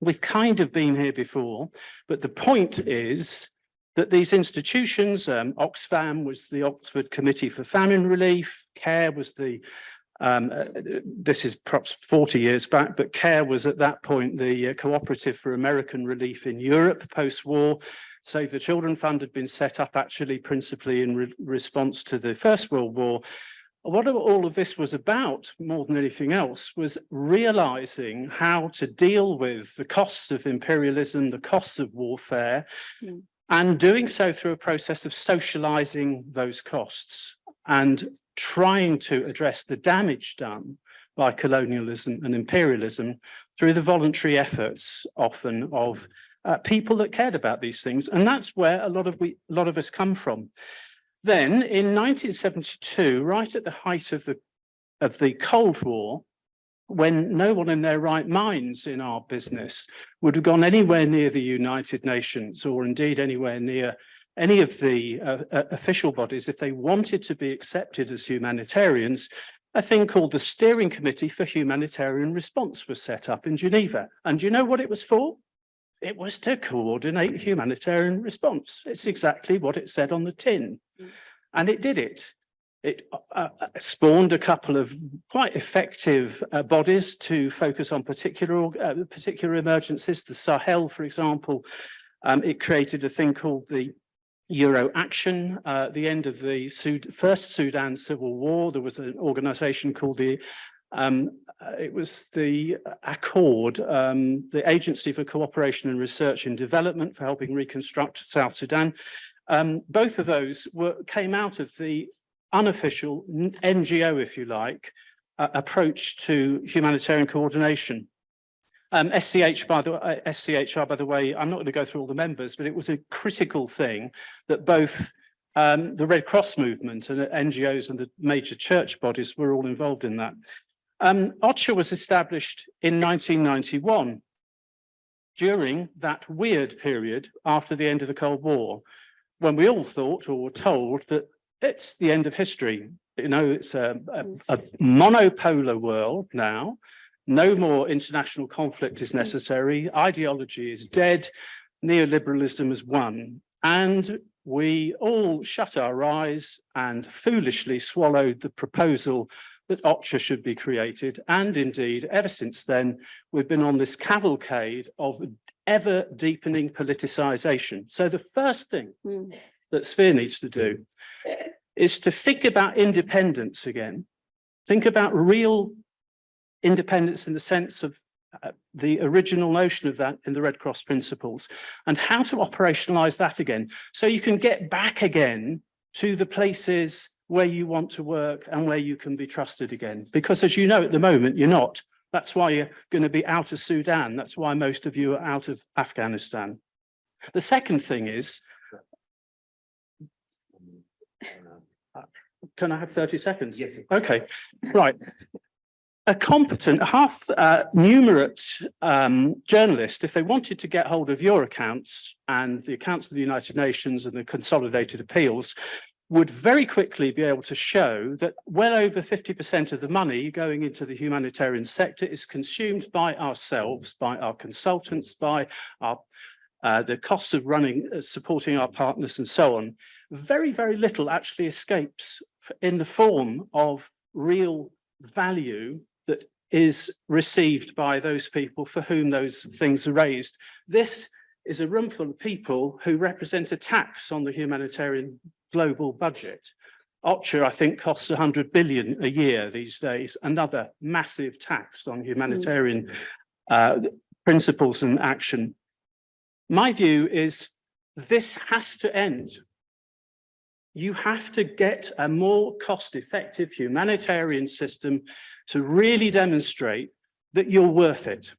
We've kind of been here before, but the point is that these institutions, um, Oxfam was the Oxford Committee for Famine Relief, CARE was the, um, uh, this is perhaps 40 years back, but CARE was at that point the uh, Cooperative for American Relief in Europe post-war. Save the Children Fund had been set up actually principally in re response to the First World War. What all of this was about, more than anything else, was realizing how to deal with the costs of imperialism, the costs of warfare,
Mm.
And doing so through a process of socializing those costs and trying to address the damage done by colonialism and imperialism through the voluntary efforts often of uh, people that cared about these things. And that's where a lot of we, a lot of us come from. Then in 1972, right at the height of the of the Cold War, when no one in their right minds in our business would have gone anywhere near the United Nations or indeed anywhere near any of the uh, uh, official bodies, if they wanted to be accepted as humanitarians, a thing called the Steering Committee for Humanitarian Response was set up in Geneva. And do you know what it was for? It was to coordinate humanitarian response. It's exactly what it said on the tin. And it did it. It uh, uh, spawned a couple of quite effective uh, bodies to focus on particular uh, particular emergencies. The Sahel, for example, um, it created a thing called the Euro Action. Uh, at the end of the Sud first Sudan civil war, there was an organization called the um, uh, it was the Accord, um, the Agency for Cooperation and Research and Development for helping reconstruct South Sudan. Um, both of those were came out of the unofficial NGO, if you like, uh, approach to humanitarian coordination. Um, SCH, by the uh, SCHR, by the way, I'm not going to go through all the members, but it was a critical thing that both um, the Red Cross movement and NGOs and the major church bodies were all involved in that. Um, OCHA was established in 1991 during that weird period after the end of the Cold War, when we all thought or were told that it's the end of history. You know, it's a, a, a monopolar world now. No more international conflict is necessary. Ideology is dead. Neoliberalism has won. And we all shut our eyes and foolishly swallowed the proposal that OCHA should be created. And indeed, ever since then, we've been on this cavalcade of ever deepening politicization. So the first thing
Mm.
That Sphere needs to do is to think about independence again. Think about real independence in the sense of uh, the original notion of that in the Red Cross principles and how to operationalize that again. So you can get back again to the places where you want to work and where you can be trusted again. Because as you know, at the moment, you're not. That's why you're going to be out of Sudan. That's why most of you are out of Afghanistan. The second thing is, can I have 30 seconds? Yes. Okay, right. A competent, half uh, numerate um, journalist, if they wanted to get hold of your accounts and the accounts of the United Nations and the consolidated appeals, would very quickly be able to show that well over 50% of the money going into the humanitarian sector is consumed by ourselves, by our consultants, by our uh, the costs of running, uh, supporting our partners and so on. Very, very little actually escapes in the form of real value that is received by those people for whom those things are raised. This is a room full of people who represent a tax on the humanitarian global budget. OCHA, I think, costs 100 billion a year these days, another massive tax on humanitarian uh, principles and action. My view is this has to end. you have to get a more cost-effective humanitarian system to really demonstrate that you're worth it.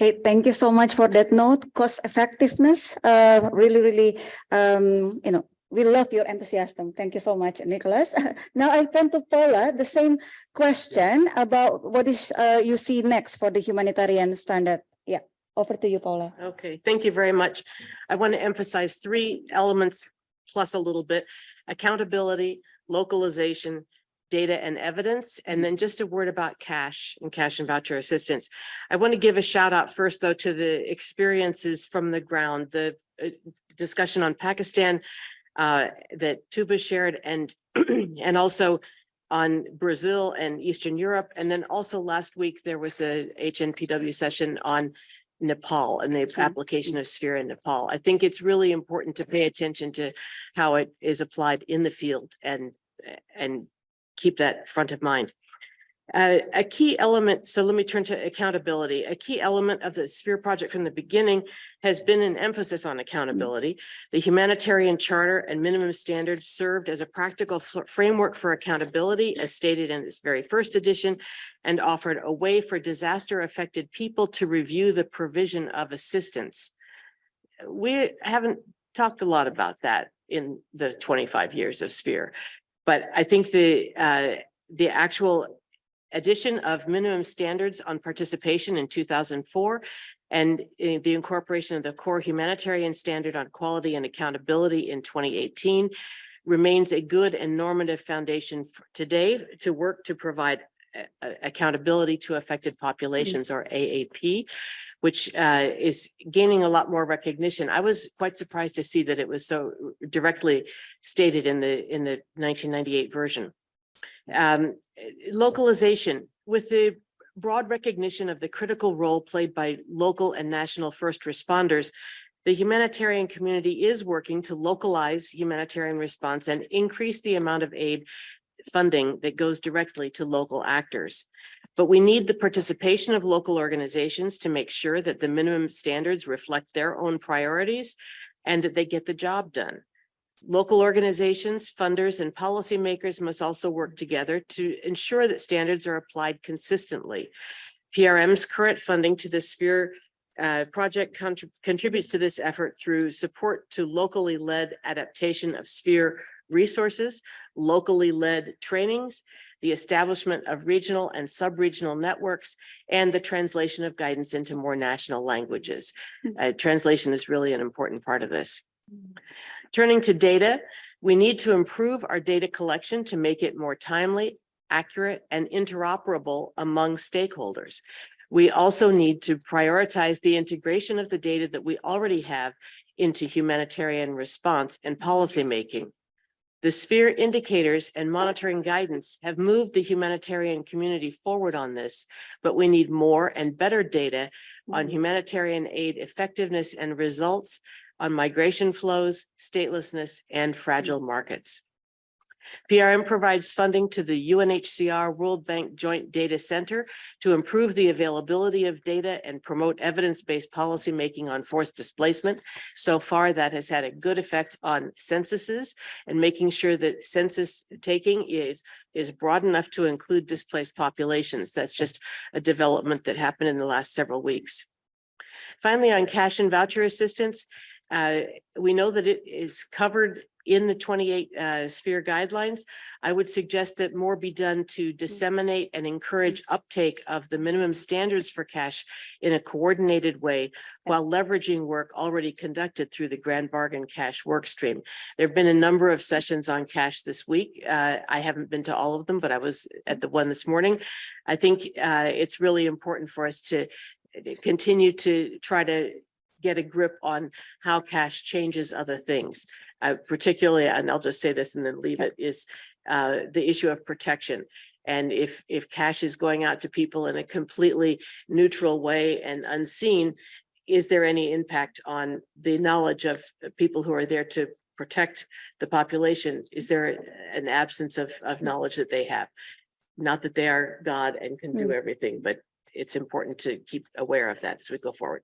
Okay, thank you so much for that note, cost effectiveness, uh, really, really, um, you know, we love your enthusiasm. Thank you so much, Nicholas. Now I turn to Paula, the same question about what is, uh, you see next for the humanitarian standard. Over to you, Paula.
Okay, thank you very much. I want to emphasize three elements plus a little bit, accountability, localization, data and evidence, and then just a word about cash and cash and voucher assistance. I want to give a shout out first, though, to the experiences from the ground, the uh, discussion on Pakistan uh, that Tuba shared and, and also on Brazil and Eastern Europe. And then also last week, there was a HNPW session on Nepal and the application of sphere in Nepal. I think it's really important to pay attention to how it is applied in the field and, and keep that front of mind. Uh, a key element, so let me turn to accountability. A key element of the Sphere project from the beginning has been an emphasis on accountability. The humanitarian charter and minimum standards served as a practical framework for accountability as stated in its very first edition and offered a way for disaster affected people to review the provision of assistance. We haven't talked a lot about that in the twenty-five years of Sphere. But I think the, uh, the actual addition of minimum standards on participation in two thousand four and uh, the incorporation of the core humanitarian standard on quality and accountability in twenty eighteen remains a good and normative foundation today to work to provide uh, uh, accountability to affected populations or AAP, which uh, is gaining a lot more recognition. I was quite surprised to see that it was so directly stated in the, in the nineteen ninety-eight version. Um, localization with the broad recognition of the critical role played by local and national first responders, the humanitarian community is working to localize humanitarian response and increase the amount of aid funding that goes directly to local actors. But we need the participation of local organizations to make sure that the minimum standards reflect their own priorities and that they get the job done. Local organizations, funders, and policymakers must also work together to ensure that standards are applied consistently. PRM's current funding to the Sphere uh, project contrib- contributes to this effort through support to locally led adaptation of Sphere resources, locally led trainings, the establishment of regional and sub-regional networks, and the translation of guidance into more national languages. Uh, translation is really an important part of this. Turning to data, we need to improve our data collection to make it more timely, accurate, and interoperable among stakeholders. We also need to prioritize the integration of the data that we already have into humanitarian response and policymaking. The sphere indicators and monitoring guidance have moved the humanitarian community forward on this, but we need more and better data on humanitarian aid effectiveness and results on migration flows, statelessness, and mm. fragile markets. PRM provides funding to the UNHCR World Bank Joint Data Center to improve the availability of data and promote evidence-based policymaking on forced displacement. So far, that has had a good effect on censuses and making sure that census taking is, is broad enough to include displaced populations. That's just a development that happened in the last several weeks. Finally, on cash and voucher assistance, uh, we know that it is covered in the twenty-eight uh, sphere guidelines. I would suggest that more be done to disseminate and encourage uptake of the minimum standards for cash in a coordinated way while leveraging work already conducted through the Grand Bargain Cash Workstream. There have been a number of sessions on cash this week. Uh, I haven't been to all of them, but I was at the one this morning. I think uh, it's really important for us to continue to try to get a grip on how cash changes other things. Uh, particularly, and I'll just say this and then leave it, is uh, the issue of protection. And if, if cash is going out to people in a completely neutral way and unseen, is there any impact on the knowledge of people who are there to protect the population? Is there an absence of, of knowledge that they have? Not that they are God and can do everything, but it's important to keep aware of that as we go forward.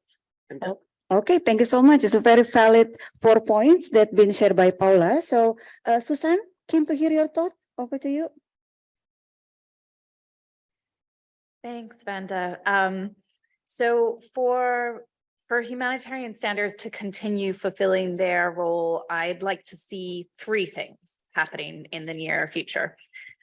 Okay, thank you so much. It's a very valid four points that been shared by Paula. So, uh, Susan, keen to hear your thought. Over to you.
Thanks, Vanda. Um, so for, for humanitarian standards to continue fulfilling their role, I'd like to see three things happening in the near future.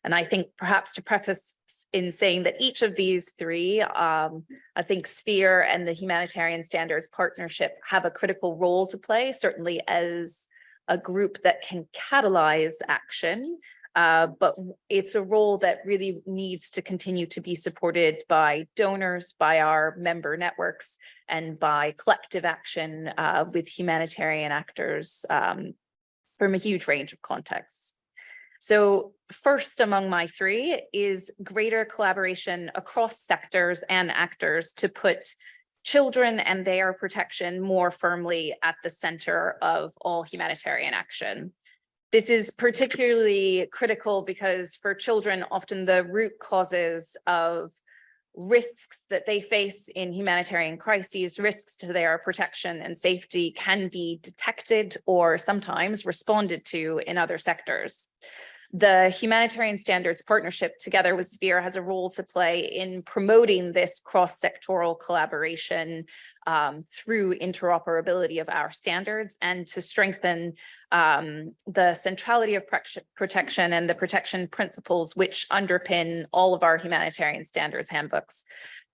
And I think perhaps to preface in saying that each of these three, um, I think Sphere and the Humanitarian Standards Partnership have a critical role to play, certainly as a group that can catalyze action uh, but it's a role that really needs to continue to be supported by donors, by our member networks, and by collective action uh, with humanitarian actors um, from a huge range of contexts. So first among my three is greater collaboration across sectors and actors to put children and their protection more firmly at the center of all humanitarian action. This is particularly critical because for children, often the root causes of risks that they face in humanitarian crises, risks to their protection and safety can be detected or sometimes responded to in other sectors. The Humanitarian Standards Partnership together with Sphere has a role to play in promoting this cross-sectoral collaboration um, through interoperability of our standards and to strengthen um, the centrality of protection and the protection principles which underpin all of our humanitarian standards handbooks.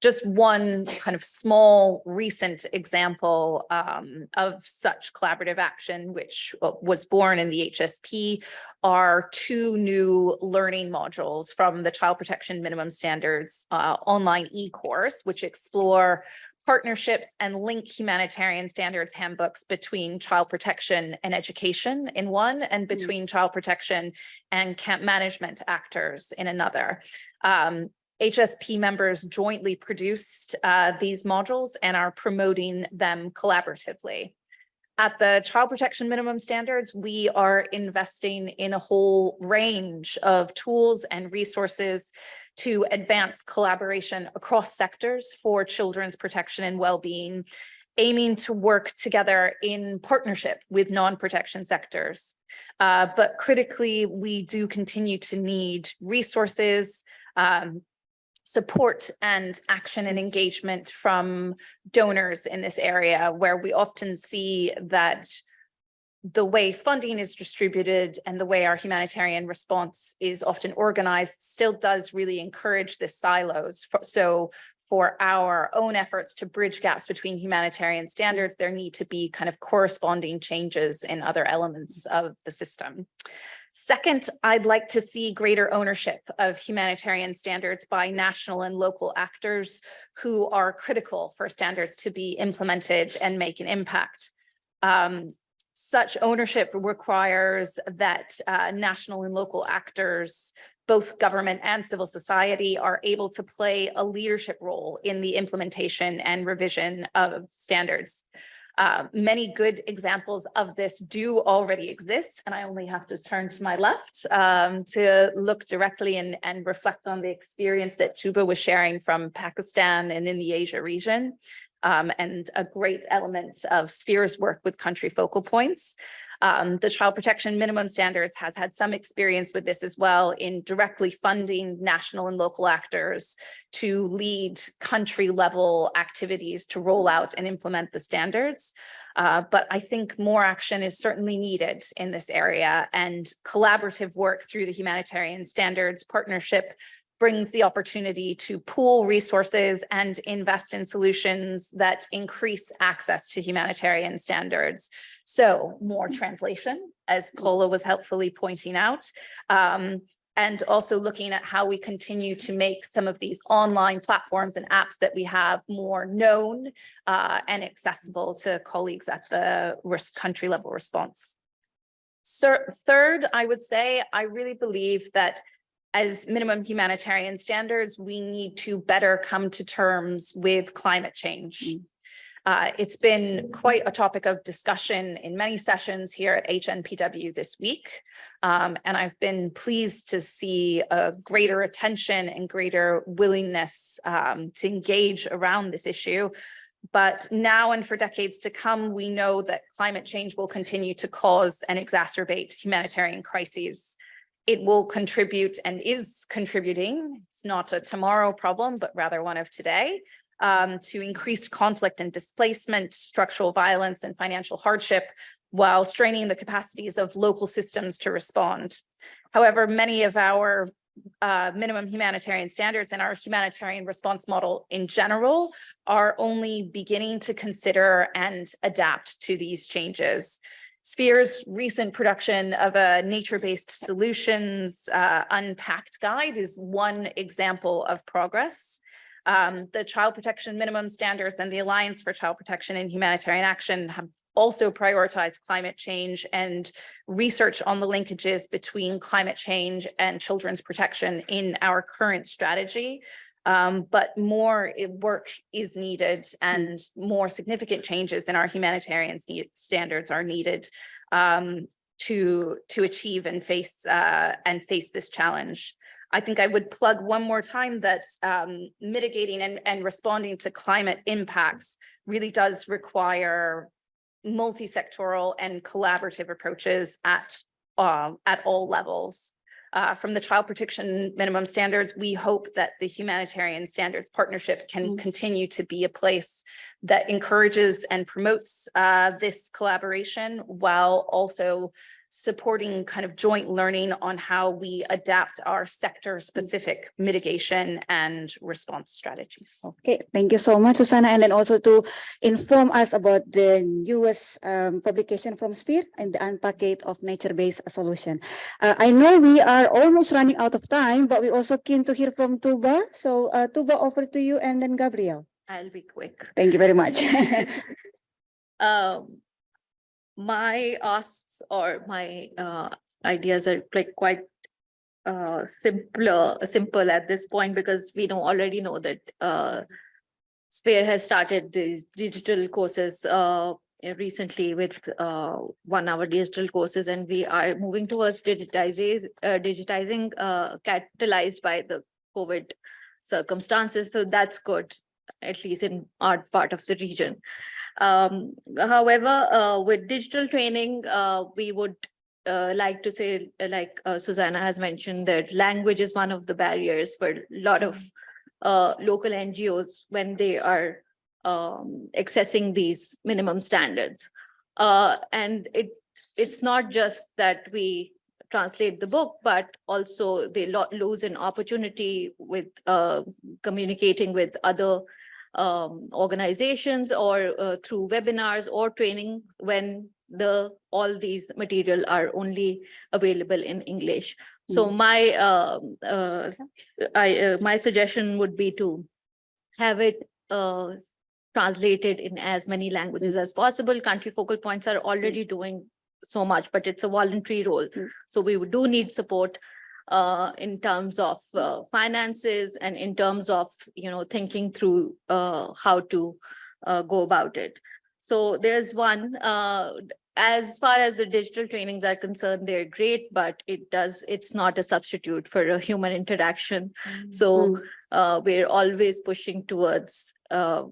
Just one kind of small recent example um, of such collaborative action, which uh, was born in the HSP, are two new learning modules from the Child Protection Minimum Standards uh, online e-course, which explore partnerships and link humanitarian standards handbooks between child protection and education in one and between child protection and camp management actors in another. Um, HSP members jointly produced uh, these modules and are promoting them collaboratively. At the child protection minimum standards, we are investing in a whole range of tools and resources to advance collaboration across sectors for children's protection and well-being, aiming to work together in partnership with non-protection sectors. Uh, but critically, we do continue to need resources, um, support and action and engagement from donors in this area where we often see that the way funding is distributed and the way our humanitarian response is often organized still does really encourage the silos. So for our own efforts to bridge gaps between humanitarian standards, there need to be kind of corresponding changes in other elements of the system. Second, I'd like to see greater ownership of humanitarian standards by national and local actors who are critical for standards to be implemented and make an impact. Um, such ownership requires that uh, national and local actors, both government and civil society, are able to play a leadership role in the implementation and revision of standards. Uh, many good examples of this do already exist, and I only have to turn to my left um, to look directly and, and reflect on the experience that Tuba was sharing from Pakistan and in the Asia region. Um, and a great element of Sphere's work with country focal points. Um, the child protection minimum standards has had some experience with this as well in directly funding national and local actors to lead country level activities to roll out and implement the standards. Uh, but I think more action is certainly needed in this area and collaborative work through the humanitarian standards partnership brings the opportunity to pool resources and invest in solutions that increase access to humanitarian standards. So more translation, as Paula was helpfully pointing out, um, and also looking at how we continue to make some of these online platforms and apps that we have more known uh, and accessible to colleagues at the risk country level response. Sir, third, I would say, I really believe that as minimum humanitarian standards, we need to better come to terms with climate change. Uh, it's been quite a topic of discussion in many sessions here at HNPW this week. Um, and I've been pleased to see a greater attention and greater willingness um, to engage around this issue. But But now and for decades to come, we know that climate change will continue to cause and exacerbate humanitarian crises. It will contribute and is contributing, it's not a tomorrow problem, but rather one of today, um, to increased conflict and displacement, structural violence and financial hardship, while straining the capacities of local systems to respond. However, many of our uh, minimum humanitarian standards and our humanitarian response model in general are only beginning to consider and adapt to these changes. Sphere's recent production of a nature-based solutions uh, unpacked guide is one example of progress. Um, the Child Protection Minimum Standards and the Alliance for Child Protection and Humanitarian Action have also prioritized climate change and research on the linkages between climate change and children's protection in our current strategy. Um, but more work is needed and more significant changes in our humanitarian standards are needed um, to, to achieve and face, uh, and face this challenge. I think I would plug one more time that um, mitigating and, and responding to climate impacts really does require multi-sectoral and collaborative approaches at, uh, at all levels. Uh, from the child protection minimum standards, we hope that the humanitarian standards partnership can
Mm.
continue to be a place that encourages and promotes uh, this collaboration while also supporting kind of joint learning on how we adapt our sector-specific mitigation and response strategies.
Okay, thank you so much, Susanna, and then also to inform us about the newest um, publication from Sphere and the unpackage of nature-based solution. Uh, I know we are almost running out of time, but we also keen to hear from Tuba. So uh, Tuba, over to you and then Gabriel.
I'll be quick.
Thank you very much.
Um, my asks or my uh ideas are like quite uh simpler, simple at this point because we know already know that uh Sphere has started these digital courses uh recently with uh one hour digital courses and we are moving towards digitizing uh digitizing uh catalyzed by the COVID circumstances. So that's good, at least in our part of the region. Um, however, uh, with digital training, uh, we would uh, like to say, uh, like uh, Susanna has mentioned, that language is one of the barriers for a lot of uh, local NGOs when they are um, accessing these minimum standards. And it it's not just that we translate the book, but also they lo- lose an opportunity with communicating with other um, organizations or uh, through webinars or training when the all these material are only available in English. So my um, uh, I uh, my suggestion would be to have it uh, translated in as many languages as possible. Country focal points are already doing so much, but it's a voluntary role.
Mm.
So we do need support uh, in terms of uh, finances and in terms of, you know, thinking through uh, how to uh, go about it. So there's one, uh, as far as the digital trainings are concerned, they're great, but it does, it's not a substitute for a human interaction. So uh, we're always pushing towards, uh,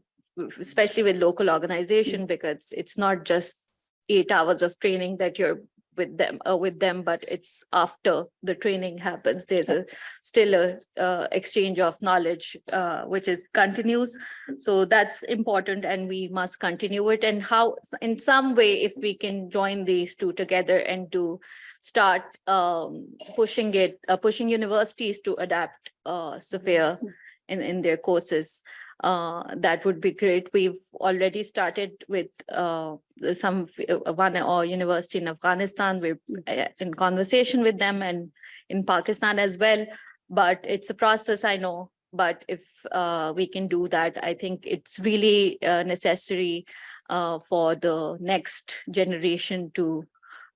especially with local organization, because it's not just eight hours of training that you're with them, uh, with them, but it's after the training happens. There's a still a uh, exchange of knowledge, uh, which is continues. So that's important and we must continue it. And how, in some way, if we can join these two together and to start um, pushing it, uh, pushing universities to adapt uh, Sphere in, in their courses. Uh, that would be great. We've already started with uh, some uh, one or university in Afghanistan. We're uh, in conversation with them and in Pakistan as well. But it's a process, I know. But if uh, we can do that, I think it's really uh, necessary uh, for the next generation to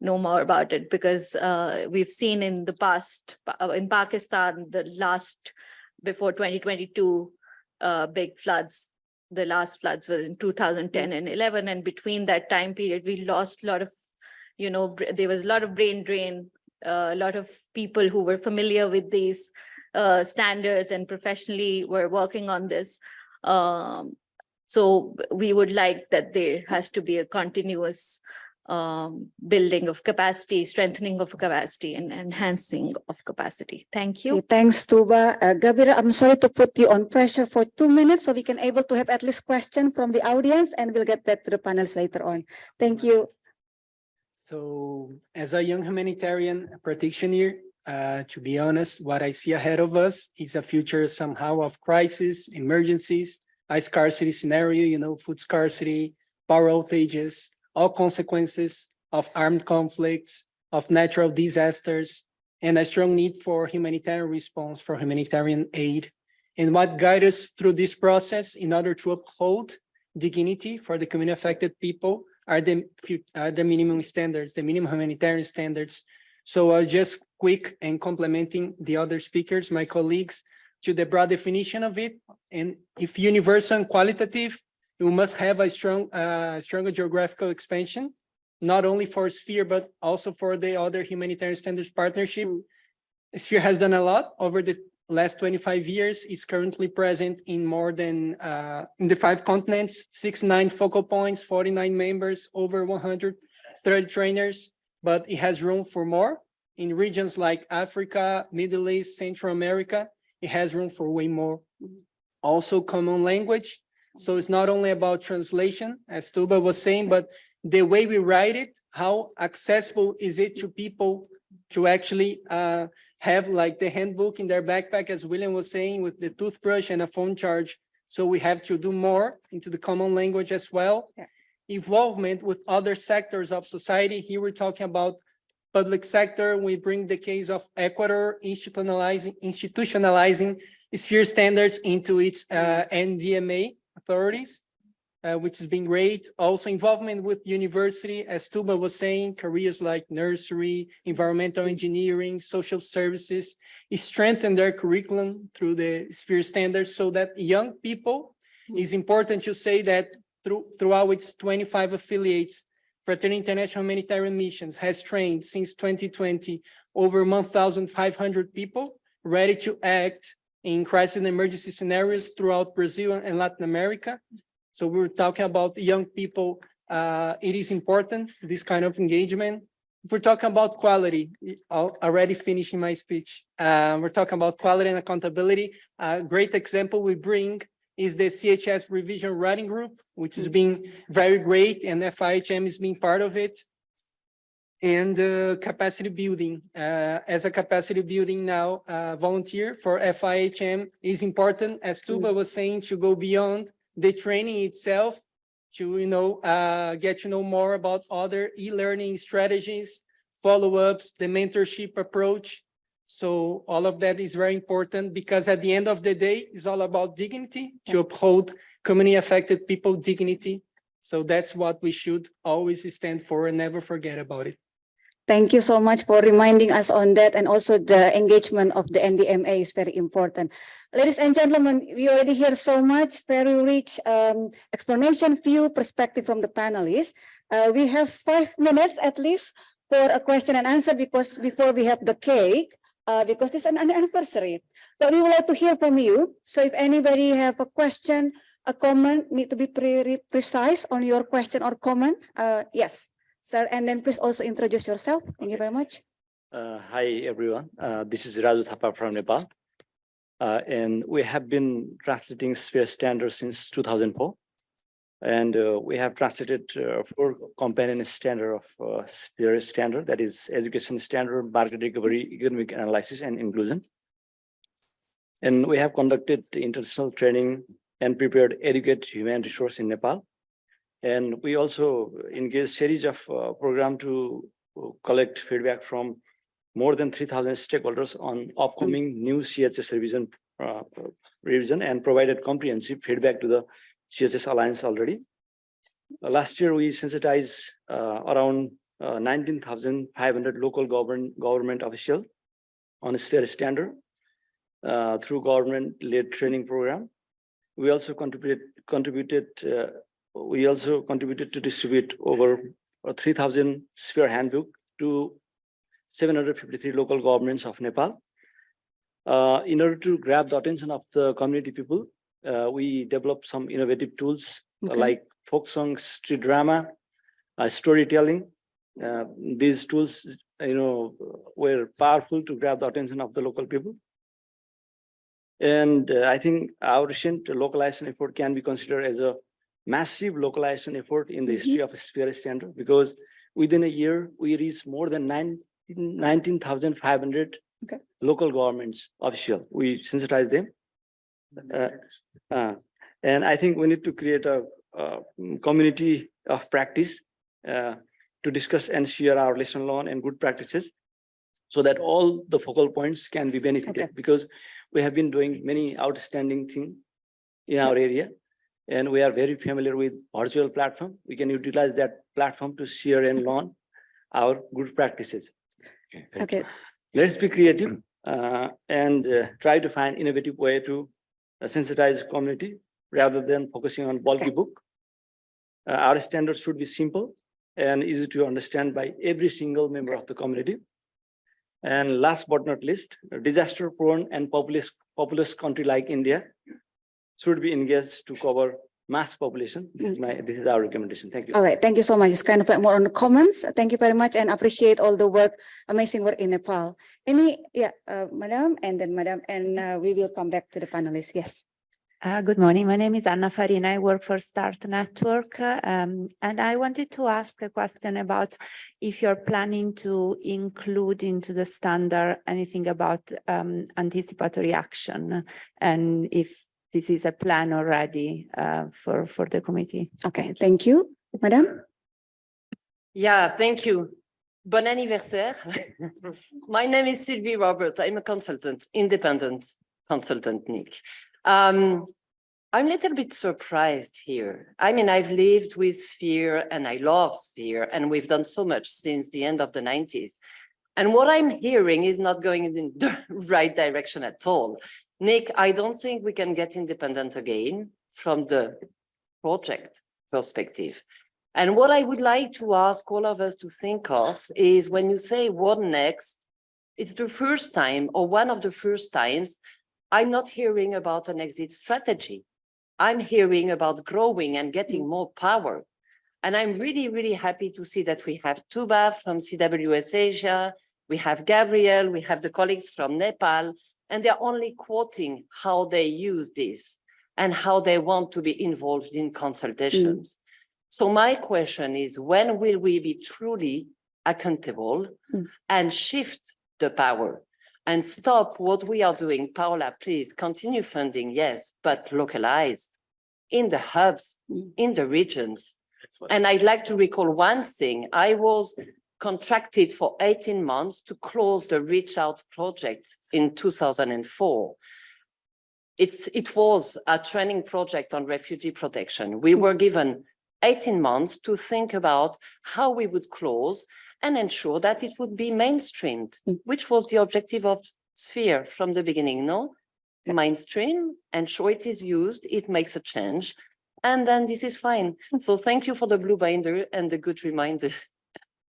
know more about it because uh, we've seen in the past uh, in Pakistan the last before 2022 uh, big floods. The last floods was in 2010 and 11, and between that time period, we lost a lot of, you know, there was a lot of brain drain. uh, A lot of people who were familiar with these uh, standards and professionally were working on this. Um, So we would like that there has to be a continuous um, building of capacity, strengthening of capacity and enhancing of capacity. Thank you.
Okay, Thanks, Tuba. Uh, Gabira, I'm sorry to put you on pressure for two minutes so we can able to have at least question from the audience and we'll get back to the panels later on. Thank you.
So as a young humanitarian practitioner, uh, to be honest, what I see ahead of us is a future somehow of crisis, emergencies, a scarcity scenario, you know, food scarcity, power outages, all consequences of armed conflicts, of natural disasters, and a strong need for humanitarian response, for humanitarian aid. And what guides us through this process in order to uphold dignity for the community affected people are the, are the minimum standards, the minimum humanitarian standards. So I'll just quick and complementing the other speakers, my colleagues, to the broad definition of it. And if universal and qualitative, we must have a strong, uh, stronger geographical expansion, not only for Sphere, but also for the other humanitarian standards partnership. Sphere has done a lot over the last twenty-five years. It's currently present in more than, uh, in the five continents, six, nine focal points, forty-nine members, over one hundred thread trainers, but it has room for more. In regions like Africa, Middle East, Central America, it has room for way more. Also common language. So it's not only about translation, as Tuba was saying, but the way we write it, how accessible is it to people to actually uh, have like the handbook in their backpack, as William was saying, with the toothbrush and a phone charge. So we have to do more into the common language as well.
Yeah.
Involvement with other sectors of society. Here we're talking about public sector. We bring the case of Ecuador institutionalizing, institutionalizing sphere standards into its uh, NDMA authorities, uh, which has been great. Also involvement with university, as Tuba was saying, careers like nursery, environmental engineering, social services, strengthen their curriculum through the sphere standards so that young people, it's important to say that through, throughout its twenty-five affiliates, Fraternity International Humanitarian Missions has trained since twenty twenty over one thousand five hundred people ready to act in crisis and emergency scenarios throughout Brazil and Latin America. So we we're talking about young people. Uh, it is important, this kind of engagement. If we're talking about quality, I'll already finishing my speech. Uh, we're talking about quality and accountability. A great example we bring is the CHS revision writing group, which has been very great and FIHM is being part of it. And uh, capacity building, uh, as a capacity building now uh, volunteer for FIHM is important, as Tuba was saying, to go beyond the training itself to, you know, uh, get to know more about other e-learning strategies, follow-ups, the mentorship approach. So all of that is very important because at the end of the day, it's all about dignity to uphold community affected people dignity. So that's what we should always stand for and never forget about it.
Thank you so much for reminding us on that and also the engagement of the NDMA is very important. Ladies and gentlemen, we already hear so much, very rich um, explanation, view, perspective from the panelists. Uh, we have five minutes at least for a question and answer because before we have the cake, uh, because it's an an anniversary. But we would like to hear from you. So if anybody have a question, a comment, need to be pre precise on your question or comment. Uh, yes, sir. And then please also introduce yourself. Thank you very much.
Uh, hi, everyone. Uh, this is Raju Thapa from Nepal. Uh, and we have been translating sphere standards since 2004. And uh, we have translated uh, four companion standard of uh, sphere standard, that is education standard, market recovery, economic analysis, and inclusion. And we have conducted international training and prepared educate human resource in Nepal. And we also engaged series of uh, program to uh, collect feedback from more than three thousand stakeholders on upcoming new CHS revision uh, revision and provided comprehensive feedback to the CHS Alliance already. Uh, Last year, we sensitized uh, around five hundred local government government officials on a sphere standard uh, through government-led training program. We also contributed contributed uh, we also contributed to distribute over uh, three thousand sphere handbook to seven hundred fifty-three local governments of Nepal. Uh, in order to grab the attention of the community people, uh, we developed some innovative tools
Okay.
like folk song, street drama, uh, storytelling. Uh, these tools, you know, were powerful to grab the attention of the local people. And uh, I think our recent localization effort can be considered as a massive localization effort in the history of Sphere Standard because within a year, we reached more than nine, 19,500
Okay.
local governments official. We sensitize them. Uh, uh, and I think we need to create a, uh community of practice uh, to discuss and share our lesson learned and good practices so that all the focal points can be benefited
Okay.
because we have been doing many outstanding things in our area and we are very familiar with virtual platform. We can utilize that platform to share and learn our good practices.
Okay, okay.
Let's be creative uh, and uh, try to find innovative way to uh, sensitize community rather than focusing on bulky
Okay.
book. Uh, Our standards should be simple and easy to understand by every single member of the community. And last but not least, disaster prone and populous, populous country like India should be engaged to cover mass population. This is my, this is our recommendation. Thank you.
all right, thank you so much. It's kind of like more on the comments. Thank you very much and appreciate all the work, amazing work in Nepal. Any, yeah, uh, madam, and then madam, and uh, we will come back to the panelists. Yes.
Uh, good morning. My name is Anna Farina. I work for Start Network. um, and I wanted to ask a question about if you're planning to include into the standard anything about um, anticipatory action and if this is a plan already uh, for, for the committee.
Okay, thank you, madam.
Yeah, thank you. Bon anniversaire. My name is Sylvie Robert. I'm a consultant, independent consultant, Nick. Um, I'm a little bit surprised here. I mean, I've lived with Sphere and I love Sphere and we've done so much since the end of the nineties. And what I'm hearing is not going in the right direction at all. Nick, I don't think we can get independent again from the project perspective. And what I would like to ask all of us to think of is when you say what next, it's the first time or one of the first times I'm not hearing about an exit strategy. I'm hearing about growing and getting more power. And I'm really, really happy to see that we have Tuba from CWS Asia, we have Gabriel, we have the colleagues from Nepal, and they're only quoting how they use this and how they want to be involved in consultations. So my question is, when will we be truly accountable
Mm.
and shift the power and stop what we are doing? Paola, please continue funding, yes, but localized in the hubs,
Mm.
in the regions. And I'd like to recall one thing. I was contracted for 18 months to close the Reach Out project in 2004. It's, it was a training project on refugee protection. We were given 18 months to think about how we would close and ensure that it would be mainstreamed,
Mm.
which was the objective of Sphere from the beginning, no? Mainstream, ensure it is used, it makes a change, and then this is fine. So thank you for the blue binder and the good reminder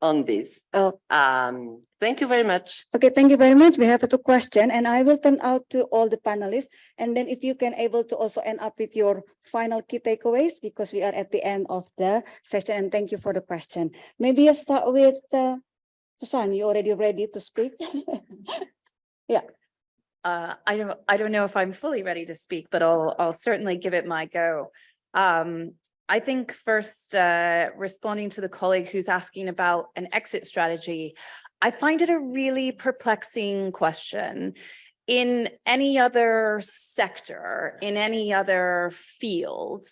on this.
Oh.
Um, thank you very much.
Okay, thank you very much. We have a two question and I will turn out to all the panelists. And then if you can able to also end up with your final key takeaways because we are at the end of the session and thank you for the question. Maybe I start with uh, Susan, you already ready to speak? Yeah.
Uh, I don't, I don't know if I'm fully ready to speak, but I'll, I'll certainly give it my go. Um, I think first, uh, responding to the colleague who's asking about an exit strategy, I find it a really perplexing question. In any other sector, in any other field,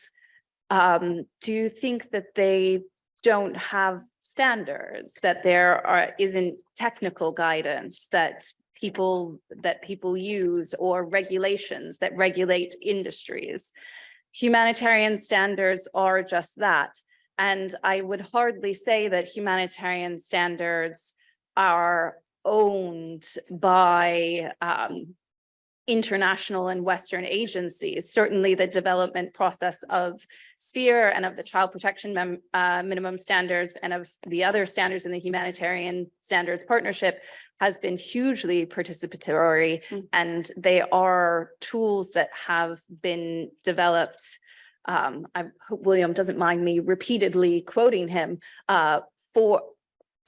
um, do you think that they don't have standards, that there are, isn't technical guidance that people, that people use or regulations that regulate industries? Humanitarian standards are just that. And I would hardly say that humanitarian standards are owned by um, international and Western agencies. Certainly the development process of Sphere and of the child protection uh, minimum standards and of the other standards in the humanitarian standards partnership has been hugely participatory
Mm.
and they are tools that have been developed. Um, I hope William doesn't mind me repeatedly quoting him, uh, for,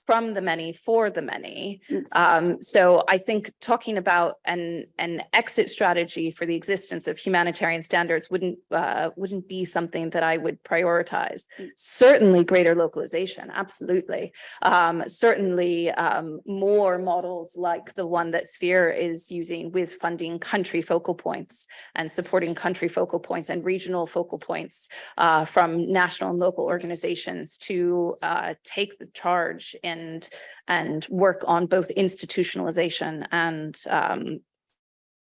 from the many, for the many.
Mm.
Um, so I think talking about an, an exit strategy for the existence of humanitarian standards wouldn't, uh, wouldn't be something that I would prioritize.
Mm.
Certainly greater localization, absolutely. Um, certainly, um, more models like the one that Sphere is using with funding country focal points and supporting country focal points and regional focal points uh, from national and local organizations to uh, take the charge and and work on both institutionalization and um,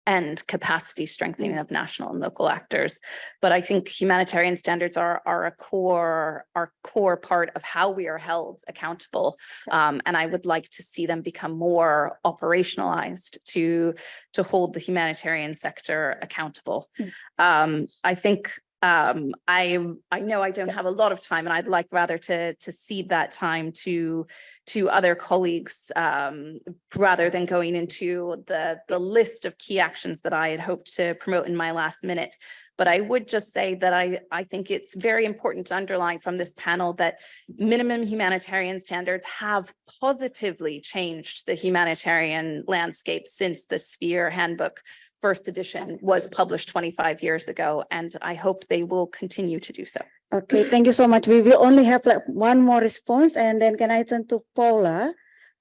and capacity strengthening of national and local actors. But I think humanitarian standards are are a core, are core part of how we are held accountable. Um, and I would like to see them become more operationalized to to hold the humanitarian sector accountable.
Mm.
Um, I think um, I, I know I don't have a lot of time and I'd like rather to, to cede that time to, to other colleagues, um, rather than going into the, the list of key actions that I had hoped to promote in my last minute. But I would just say that I, I think it's very important to underline from this panel that minimum humanitarian standards have positively changed the humanitarian landscape since the Sphere Handbook first edition was published twenty-five years ago, and I hope they will continue to do so.
Okay, thank you so much. We will only have like one more response and then can I turn to Paula?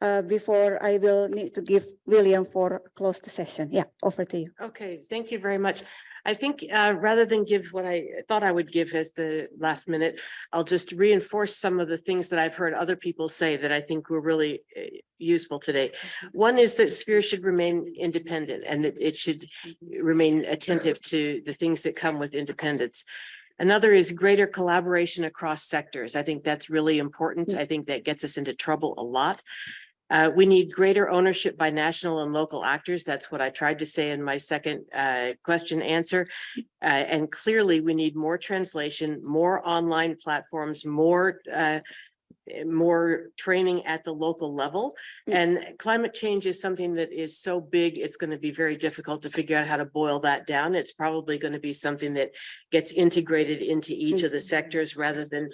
Uh, before I will need to give William for close the session. Yeah, over to you.
Okay, thank you very much. I think uh, rather than give what I thought I would give as the last minute, I'll just reinforce some of the things that I've heard other people say that I think were really uh, useful today. One is that Sphere should remain independent and that it should remain attentive to the things that come with independence. Another is greater collaboration across sectors. I think that's really important. I think that gets us into trouble a lot. Uh, we need greater ownership by national and local actors. That's what I tried to say in my second uh, question answer. Uh, and clearly, we need more translation, more online platforms, more uh, more training at the local level.
Mm.
And climate change is something that is so big, it's going to be very difficult to figure out how to boil that down. It's probably going to be something that gets integrated into each of the sectors rather than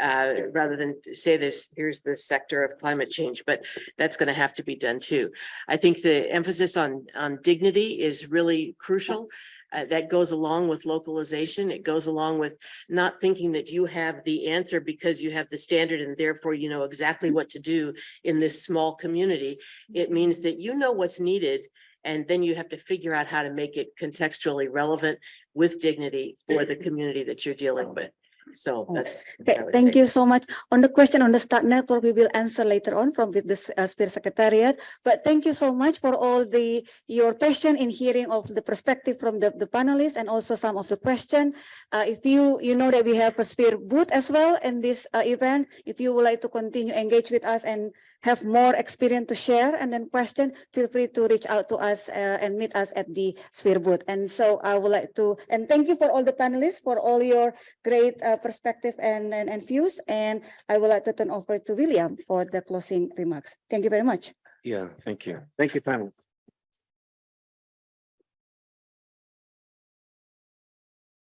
uh, rather than say this, here's the sector of climate change, but that's going to have to be done too. I think the emphasis on, on dignity is really crucial. Uh, that goes along with localization. It goes along with not thinking that you have the answer because you have the standard and therefore you know exactly what to do in this small community. It means that you know what's needed and then you have to figure out how to make it contextually relevant with dignity for the community that you're dealing with. So that's. what
Okay, thank
say.
you so much. On the question on the Start Network, we will answer later on from with the uh, Sphere Secretariat. But thank you so much for all the, your passion in hearing of the perspective from the, the panelists and also some of the question. Uh, if you, you know that we have a Sphere booth as well in this uh, event. If you would like to continue engage with us and have more experience to share and then question, feel free to reach out to us uh, and meet us at the Sphere booth. And so I would like to, and thank you for all the panelists for all your great uh, perspective and, and, and views. And I would like to turn over to William for the closing remarks. Thank you very much.
Yeah, thank you. Thank you, panel.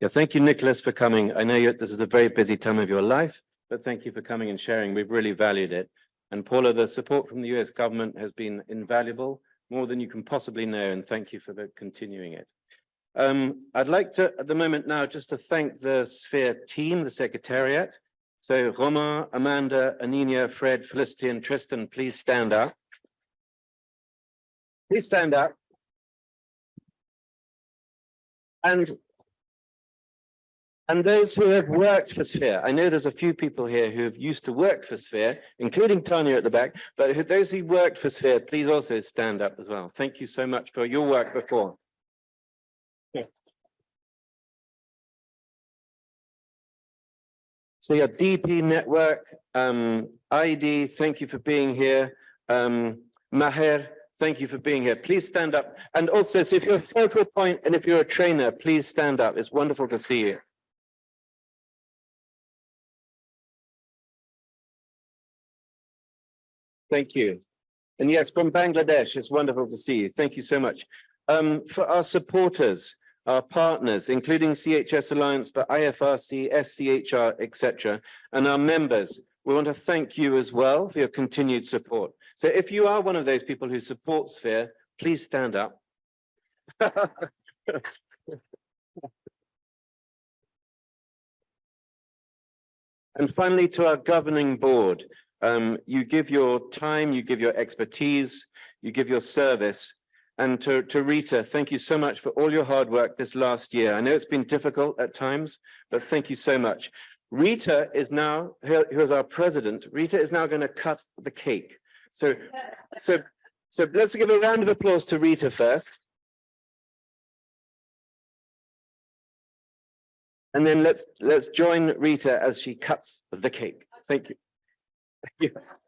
Yeah, thank you, Nicholas, for coming. I know this is a very busy time of your life, but thank you for coming and sharing. We've really valued it. And Paula, the support from the US government has been invaluable, more than you can possibly know, and thank you for continuing it. Um, I'd like to, at the moment now, just to thank the Sphere team, the Secretariat. So Romain, Amanda, Anina, Fred, Felicity, and Tristan, please stand up. Please stand up. And and those who have worked for Sphere, I know there's a few people here who have used to work for Sphere, including Tanya at the back, but those who worked for Sphere, please also stand up as well. Thank you so much for your work before. So your DP network, um, ID, thank you for being here. Um, Maher, Thank you for being here. Please stand up. And also, so if you're a focal point and if you're a trainer, please stand up. It's wonderful to see you. Thank you. And yes, from Bangladesh, it's wonderful to see you. Thank you so much. Um, for our supporters, our partners, including CHS Alliance, but IFRC, SCHR, etc., and our members, we want to thank you as well for your continued support. So if you are one of those people who support Sphere, please stand up. And finally, to our governing board, um, you give your time, you give your expertise, you give your service. And to, to Rita, thank you so much for all your hard work this last year. I know it's been difficult at times, but thank you so much. Rita is now, who is our president, Rita is now going to cut the cake. So, so, so let's give a round of applause to Rita first. And then let's, let's join Rita as she cuts the cake. Thank you.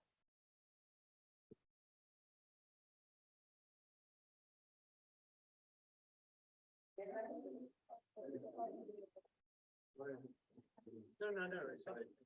No, no, no, fine.